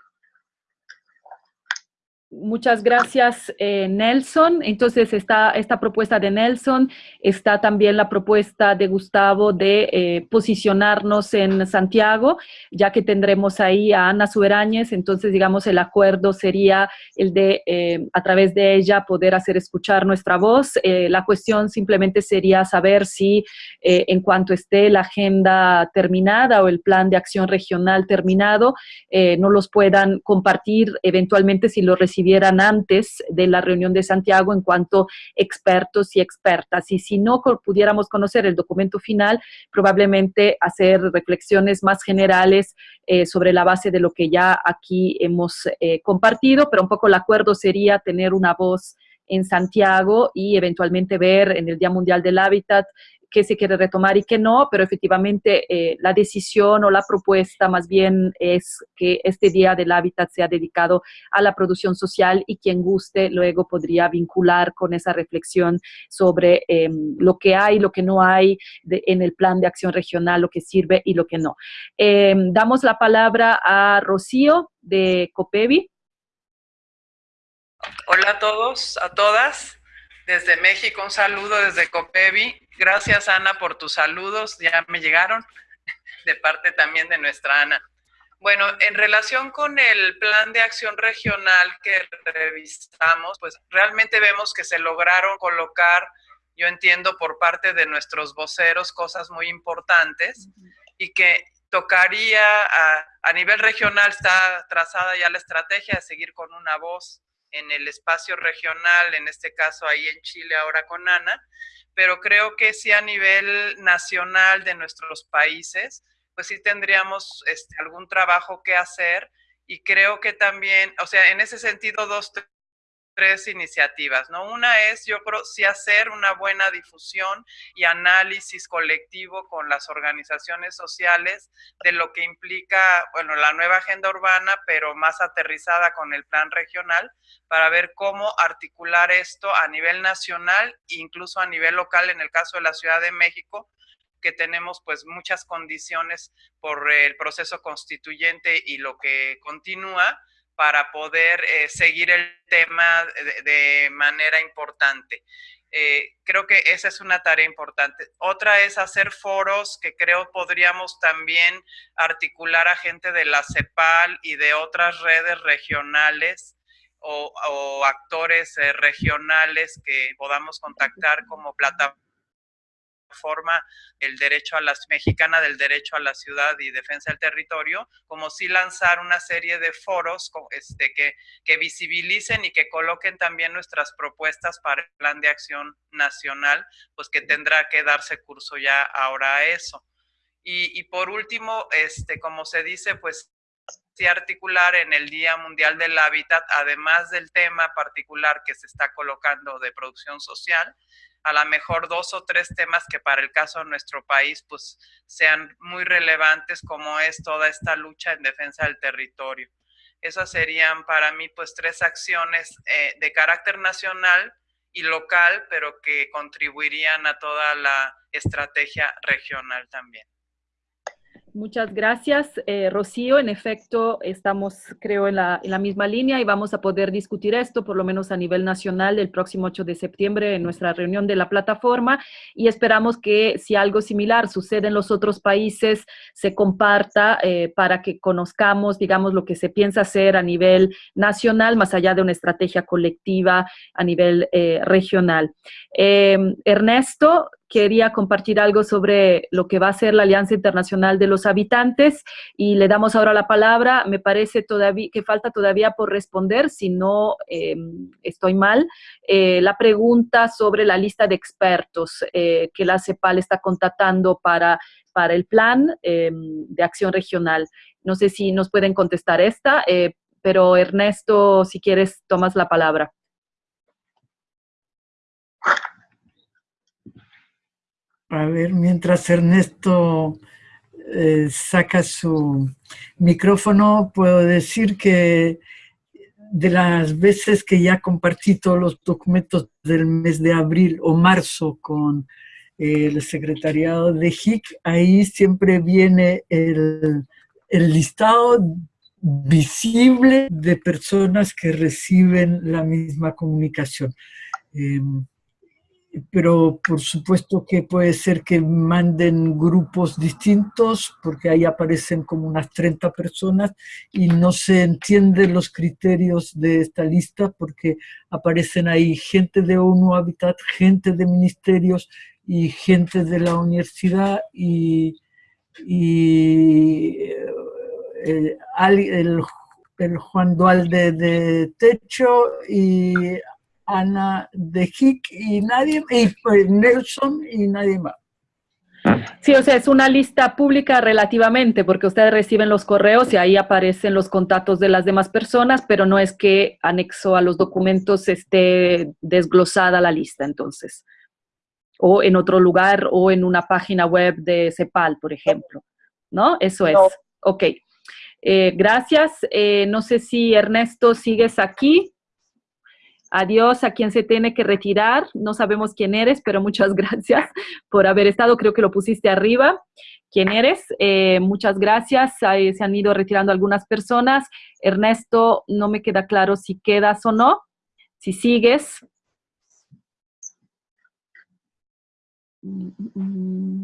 Muchas gracias, eh, Nelson. Entonces, está esta propuesta de Nelson, está también la propuesta de Gustavo de eh, posicionarnos en Santiago, ya que tendremos ahí a Ana Suberañez, entonces, digamos, el acuerdo sería el de, eh, a través de ella, poder hacer escuchar nuestra voz. la cuestión simplemente sería saber si, en cuanto esté la agenda terminada o el plan de acción regional terminado, no los puedan compartir eventualmente si lo recibimos antes de la reunión de Santiago en cuanto expertos y expertas. Y si no pudiéramos conocer el documento final, probablemente hacer reflexiones más generales eh, sobre la base de lo que ya aquí hemos eh, compartido, pero un poco el acuerdo sería tener una voz en Santiago y eventualmente ver en el Día Mundial del Hábitat qué se quiere retomar y qué no, pero efectivamente eh, la decisión o la propuesta más bien es que este Día del Hábitat sea dedicado a la producción social y quien guste luego podría vincular con esa reflexión sobre em, lo que hay, lo que no hay en el plan de acción regional, lo que sirve y lo que no. Em, damos la palabra a Rocío de Copevi. Hola a todos, a todas. Desde México, un saludo desde Copevi. Gracias, Ana, por tus saludos. Ya me llegaron de parte también de nuestra Ana. Bueno, en relación con el plan de acción regional que revisamos, pues realmente vemos que se lograron colocar, yo entiendo por parte de nuestros voceros, cosas muy importantes y que tocaría a, a nivel regional, está trazada ya la estrategia de seguir con una voz en el espacio regional, en este caso ahí en Chile ahora con Ana, pero creo que sí a nivel nacional de nuestros países, pues sí tendríamos este, algún trabajo que hacer y creo que también, o sea, en ese sentido, dos tres iniciativas, ¿no? Una es, yo creo, sí hacer una buena difusión y análisis colectivo con las organizaciones sociales de lo que implica, bueno, la nueva agenda urbana, pero más aterrizada con el plan regional, para ver cómo articular esto a nivel nacional e incluso a nivel local, en el caso de la Ciudad de México, que tenemos pues muchas condiciones por el proceso constituyente y lo que continúa, para poder eh, seguir el tema de, manera importante. Eh, creo que esa es una tarea importante. Otra es hacer foros que creo podríamos también articular a gente de la CEPAL y de otras redes regionales o, actores eh, regionales que podamos contactar como plataforma forma el derecho a la mexicana del derecho a la ciudad y defensa del territorio, como si lanzar una serie de foros este, que, que visibilicen y que coloquen también nuestras propuestas para el plan de acción nacional, pues que tendrá que darse curso ya ahora a eso. Y, y por último, este, como se dice, pues sí articular en el Día Mundial del Hábitat, además del tema particular que se está colocando de producción social, a lo mejor dos o tres temas que para el caso de nuestro país pues sean muy relevantes como es toda esta lucha en defensa del territorio. Esas serían para mí pues tres acciones eh, de carácter nacional y local, pero que contribuirían a toda la estrategia regional también. Muchas gracias, eh, Rocío. En efecto, estamos, creo, en la, misma línea y vamos a poder discutir esto, por lo menos a nivel nacional, el próximo 8 de septiembre en nuestra reunión de la plataforma y esperamos que si algo similar sucede en los otros países, se comparta eh, para que conozcamos, digamos, lo que se piensa hacer a nivel nacional, más allá de una estrategia colectiva a nivel eh, regional. Ernesto, quería compartir algo sobre lo que va a ser la Alianza Internacional de los Habitantes y le damos ahora la palabra. Me parece todavía que falta todavía por responder, si no em, estoy mal, eh, la pregunta sobre la lista de expertos eh, que la CEPAL está contratando para, para el plan em, de acción regional. No sé si nos pueden contestar esta, eh, pero Ernesto, si quieres, tomas la palabra. A ver, mientras Ernesto eh, saca su micrófono, puedo decir que de las veces que ya compartí todos los documentos del mes de abril o marzo con el secretariado de HIC, ahí siempre viene el, listado visible de personas que reciben la misma comunicación. Em, pero por supuesto que puede ser que manden grupos distintos, porque ahí aparecen como unas 30 personas y no se entienden los criterios de esta lista porque aparecen ahí gente de ONU Habitat, gente de ministerios y gente de la universidad y, eh, el, el, Juan Dualde de Techo y Ana de Hick y nadie, y pues, Nelson y nadie más. Sí, o sea, es una lista pública relativamente, porque ustedes reciben los correos y ahí aparecen los contactos de las demás personas, pero no es que anexo a los documentos esté desglosada la lista, entonces. O en otro lugar, o en una página web de CEPAL, por ejemplo. ¿No? Eso es. Ok. Eh, gracias. Eh, no sé si Ernesto sigues aquí. Adiós a quien se tiene que retirar. No sabemos quién eres, pero muchas [LAUGHS] gracias por haber estado. Creo que lo pusiste arriba. ¿Quién eres? Eh, muchas gracias. se han ido retirando algunas personas. Ernesto, no me queda claro si quedas o no. Si sigues. ¿Cómo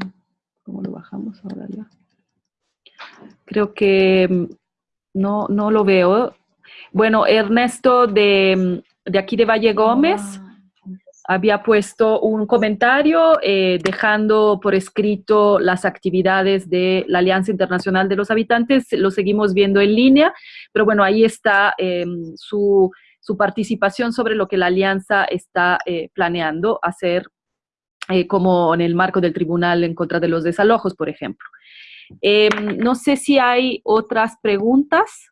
lo bajamos ahora ya? Creo que mm, no, no lo veo. Bueno, Ernesto de de aquí de Valle Gómez ah, había puesto un comentario eh, dejando por escrito las actividades de la Alianza Internacional de los Habitantes. Lo seguimos viendo en línea, pero bueno, ahí está em, su, participación sobre lo que la Alianza está eh, planeando hacer, eh, como en el marco del Tribunal en contra de los desalojos, por ejemplo. Em, no sé si hay otras preguntas.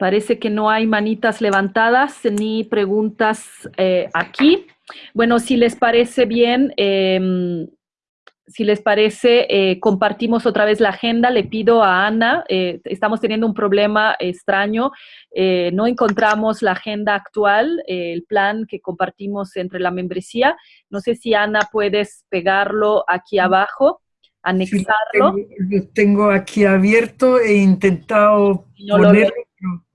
Parece que no hay manitas levantadas ni preguntas eh, aquí. Bueno, si les parece bien, em, si les parece, eh, compartimos otra vez la agenda. Le pido a Ana, eh, estamos teniendo un problema extraño, no encontramos la agenda actual, el plan que compartimos entre la membresía. No sé si Ana puedes pegarlo aquí abajo, anexarlo. lo, tengo, aquí abierto, he intentado ponerlo,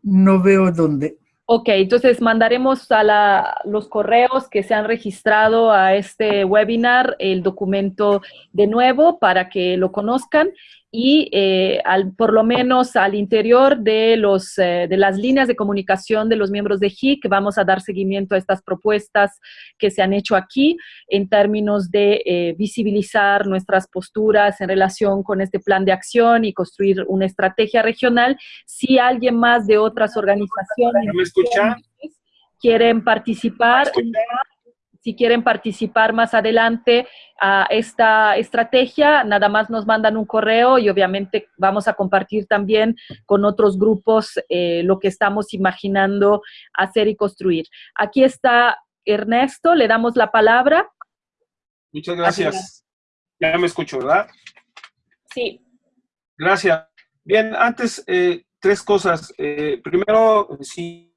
no veo dónde. Ok, entonces mandaremos a los correos que se han registrado a este webinar el documento de nuevo para que lo conozcan y eh, al, por lo menos al interior de, los, eh, de las líneas de comunicación de los miembros de HIC vamos a dar seguimiento a estas propuestas que se han hecho aquí en términos de eh, visibilizar nuestras posturas en relación con este plan de acción y construir una estrategia regional. Si alguien más de otras organizaciones quieren participar, si quieren participar más adelante a esta estrategia, nada más nos mandan un correo y obviamente vamos a compartir también con otros grupos eh, lo que estamos imaginando hacer y construir. Aquí está Ernesto, le damos la palabra. Muchas gracias. Ya me escucho, ¿verdad? Sí. Gracias. Bien, antes, eh, tres cosas. Eh, primero, si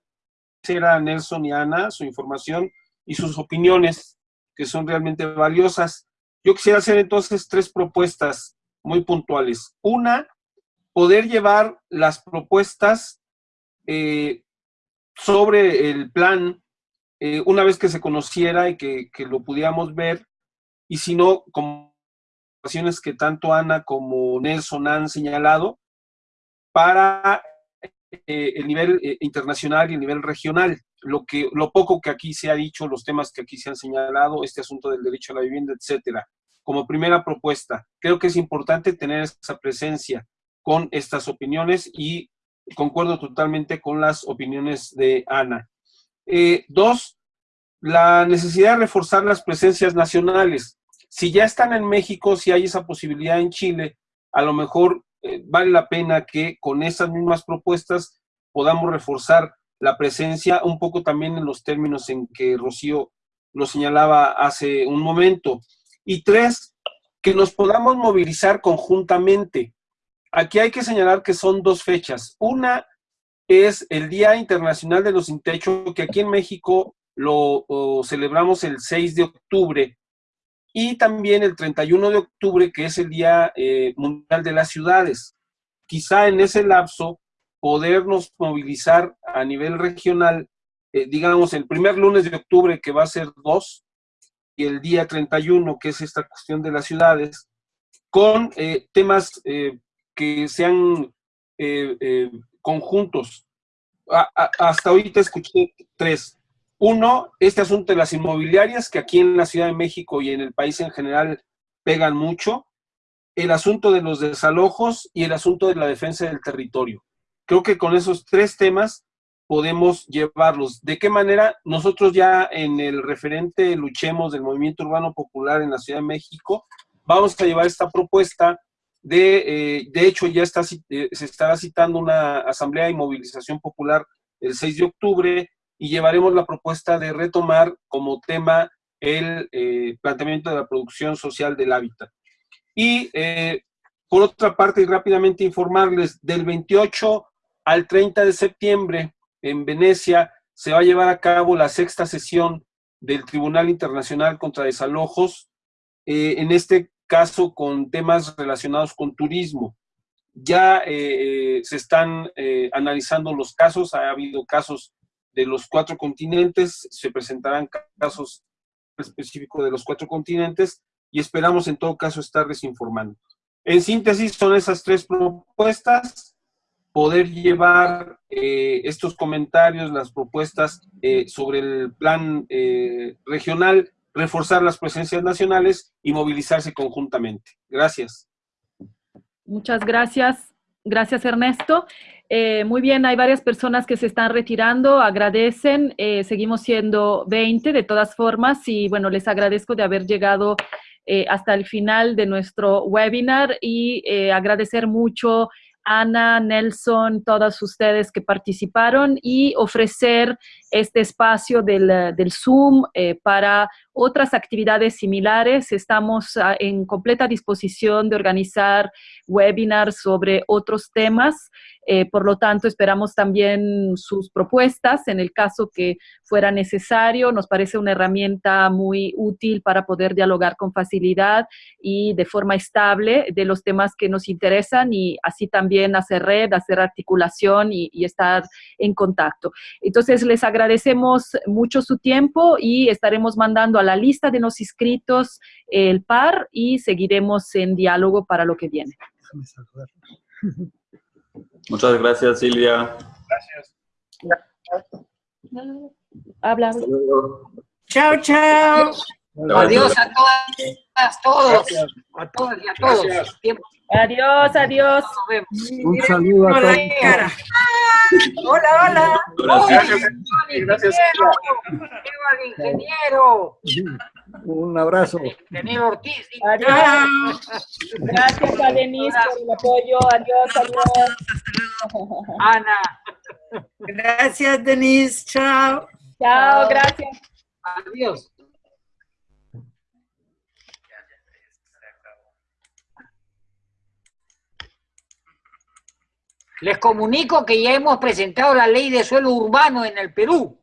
era Nelson y Ana, su información y sus opiniones, que son realmente valiosas. Yo quisiera hacer entonces tres propuestas muy puntuales. Una, poder llevar las propuestas eh, sobre el plan eh, una vez que se conociera y que, lo pudiéramos ver, y si no, como que tanto Ana como Nelson han señalado, para eh, el nivel internacional y el nivel regional lo, que, lo poco que aquí se ha dicho, los temas que aquí se han señalado, este asunto del derecho a la vivienda, etcétera. Como primera propuesta, creo que es importante tener esa presencia con estas opiniones y concuerdo totalmente con las opiniones de Ana. Eh, dos, la necesidad de reforzar las presencias nacionales. Si ya están en México, si hay esa posibilidad en Chile, a lo mejor eh, vale la pena que con esas mismas propuestas podamos reforzar la presencia, un poco también en los términos en que Rocío lo señalaba hace un momento. Y tres, que nos podamos movilizar conjuntamente. Aquí hay que señalar que son dos fechas. Una es el Día Internacional de los Sin Techo, que aquí en México lo celebramos el 6 de octubre, y también el 31 de octubre, que es el Día eh, Mundial de las Ciudades. Quizá en ese lapso podernos movilizar a nivel regional, eh, digamos, el primer lunes de octubre, que va a ser 2, y el día 31, que es esta cuestión de las ciudades, con eh, temas eh, que sean conjuntos. hasta ahorita escuché tres. Uno, este asunto de las inmobiliarias, que aquí en la Ciudad de México y en el país en general pegan mucho. El asunto de los desalojos y el asunto de la defensa del territorio. Creo que con esos tres temas podemos llevarlos. ¿De qué manera? Nosotros ya en el referente Luchemos del Movimiento Urbano Popular en la Ciudad de México, vamos a llevar esta propuesta de, eh, de hecho ya está, eh, se estará citando una asamblea y movilización popular el 6 de octubre y llevaremos la propuesta de retomar como tema el eh, planteamiento de la producción social del hábitat. Y por otra parte, y rápidamente informarles, del 28 al 30 de septiembre, en Venecia, se va a llevar a cabo la sexta sesión del Tribunal Internacional contra Desalojos, eh, en este caso con temas relacionados con turismo. Ya eh, eh, se están analizando los casos, ha habido casos de los cuatro continentes, se presentarán casos específicos de los cuatro continentes y esperamos en todo caso estarles informando. En síntesis, son esas tres propuestas poder llevar eh, estos comentarios, las propuestas eh, sobre el plan eh, regional, reforzar las presencias nacionales y movilizarse conjuntamente. Gracias. Muchas gracias. Gracias, Ernesto. muy bien, hay varias personas que se están retirando, agradecen, seguimos siendo 20 de todas formas y bueno, les agradezco de haber llegado hasta el final de nuestro webinar y agradecer mucho Ana, Nelson, todos ustedes que participaron y ofrecer este espacio del, del Zoom eh, para otras actividades similares. Estamos ah, en completa disposición de organizar webinars sobre otros temas. Eh, por lo tanto, esperamos también sus propuestas en el caso que fuera necesario. Nos parece una herramienta muy útil para poder dialogar con facilidad y de forma estable de los temas que nos interesan y así también hacer red, hacer articulación y, y estar en contacto. Entonces, les agradecemos mucho su tiempo y estaremos mandando a la lista de los inscritos el par y seguiremos en diálogo para lo que viene. Muchas gracias, Silvia. Gracias. Habla. Chao, chao. Adiós a todas, todos, a todas y a todos. Gracias. Adiós, adiós. nos vemos. Un saludo a todos. Hola, hola. Gracias, gracias, ingeniero. Un abrazo. Ingeniero Ortiz. Adiós. Gracias a Denise por el apoyo. Adiós, adiós. Ana. Gracias, Denise. Chao. Chao, gracias. Adiós. Les comunico que ya hemos presentado la ley de suelo urbano en el Perú.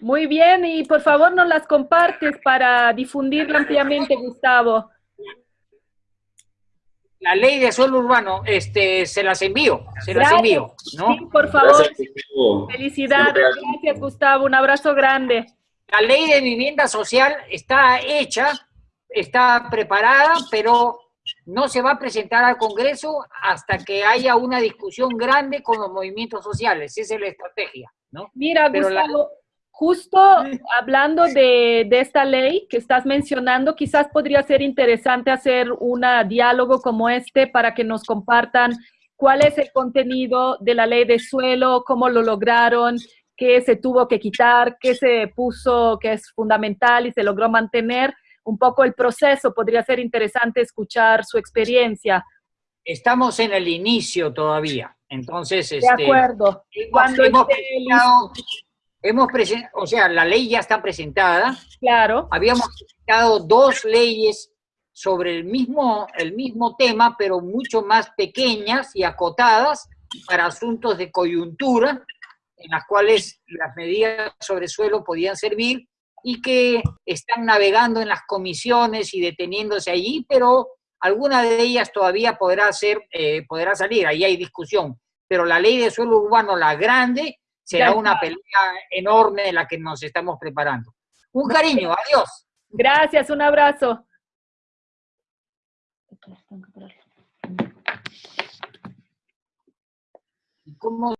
Muy bien, y por favor nos las compartes para difundirla ampliamente, Gustavo. La ley de suelo urbano, este, se las envío, se las envío, ¿no? Sí, por favor. Gracias. Felicidades. Gracias, Gustavo. Un abrazo grande. La ley de vivienda social está hecha, está preparada, pero no se va a presentar al Congreso hasta que haya una discusión grande con los movimientos sociales. Esa es la estrategia, ¿no? Mira, Pero la- Gustavo, justo hablando de, de esta ley que estás mencionando, quizás podría ser interesante hacer un diálogo como este para que nos compartan cuál es el contenido de la ley de suelo, cómo lo lograron, qué se tuvo que quitar, qué se puso que es fundamental y se logró mantener. Un poco el proceso, podría ser interesante escuchar su experiencia. Estamos en el inicio todavía, entonces, De este, acuerdo. hemos, Cuando hemos presentado- hemos o sea, la ley ya está presentada, Claro. habíamos presentado dos leyes sobre el mismo, el mismo tema, pero mucho más pequeñas y acotadas para asuntos de coyuntura, en las cuales las medidas sobre suelo podían servir y que están navegando en las comisiones y deteniéndose allí, pero alguna de ellas todavía podrá, ser, eh, podrá salir, ahí hay discusión. Pero la ley de suelo urbano, la grande, será una pelea enorme de la que nos estamos preparando. Un cariño, adiós. Gracias, un abrazo. ¿Cómo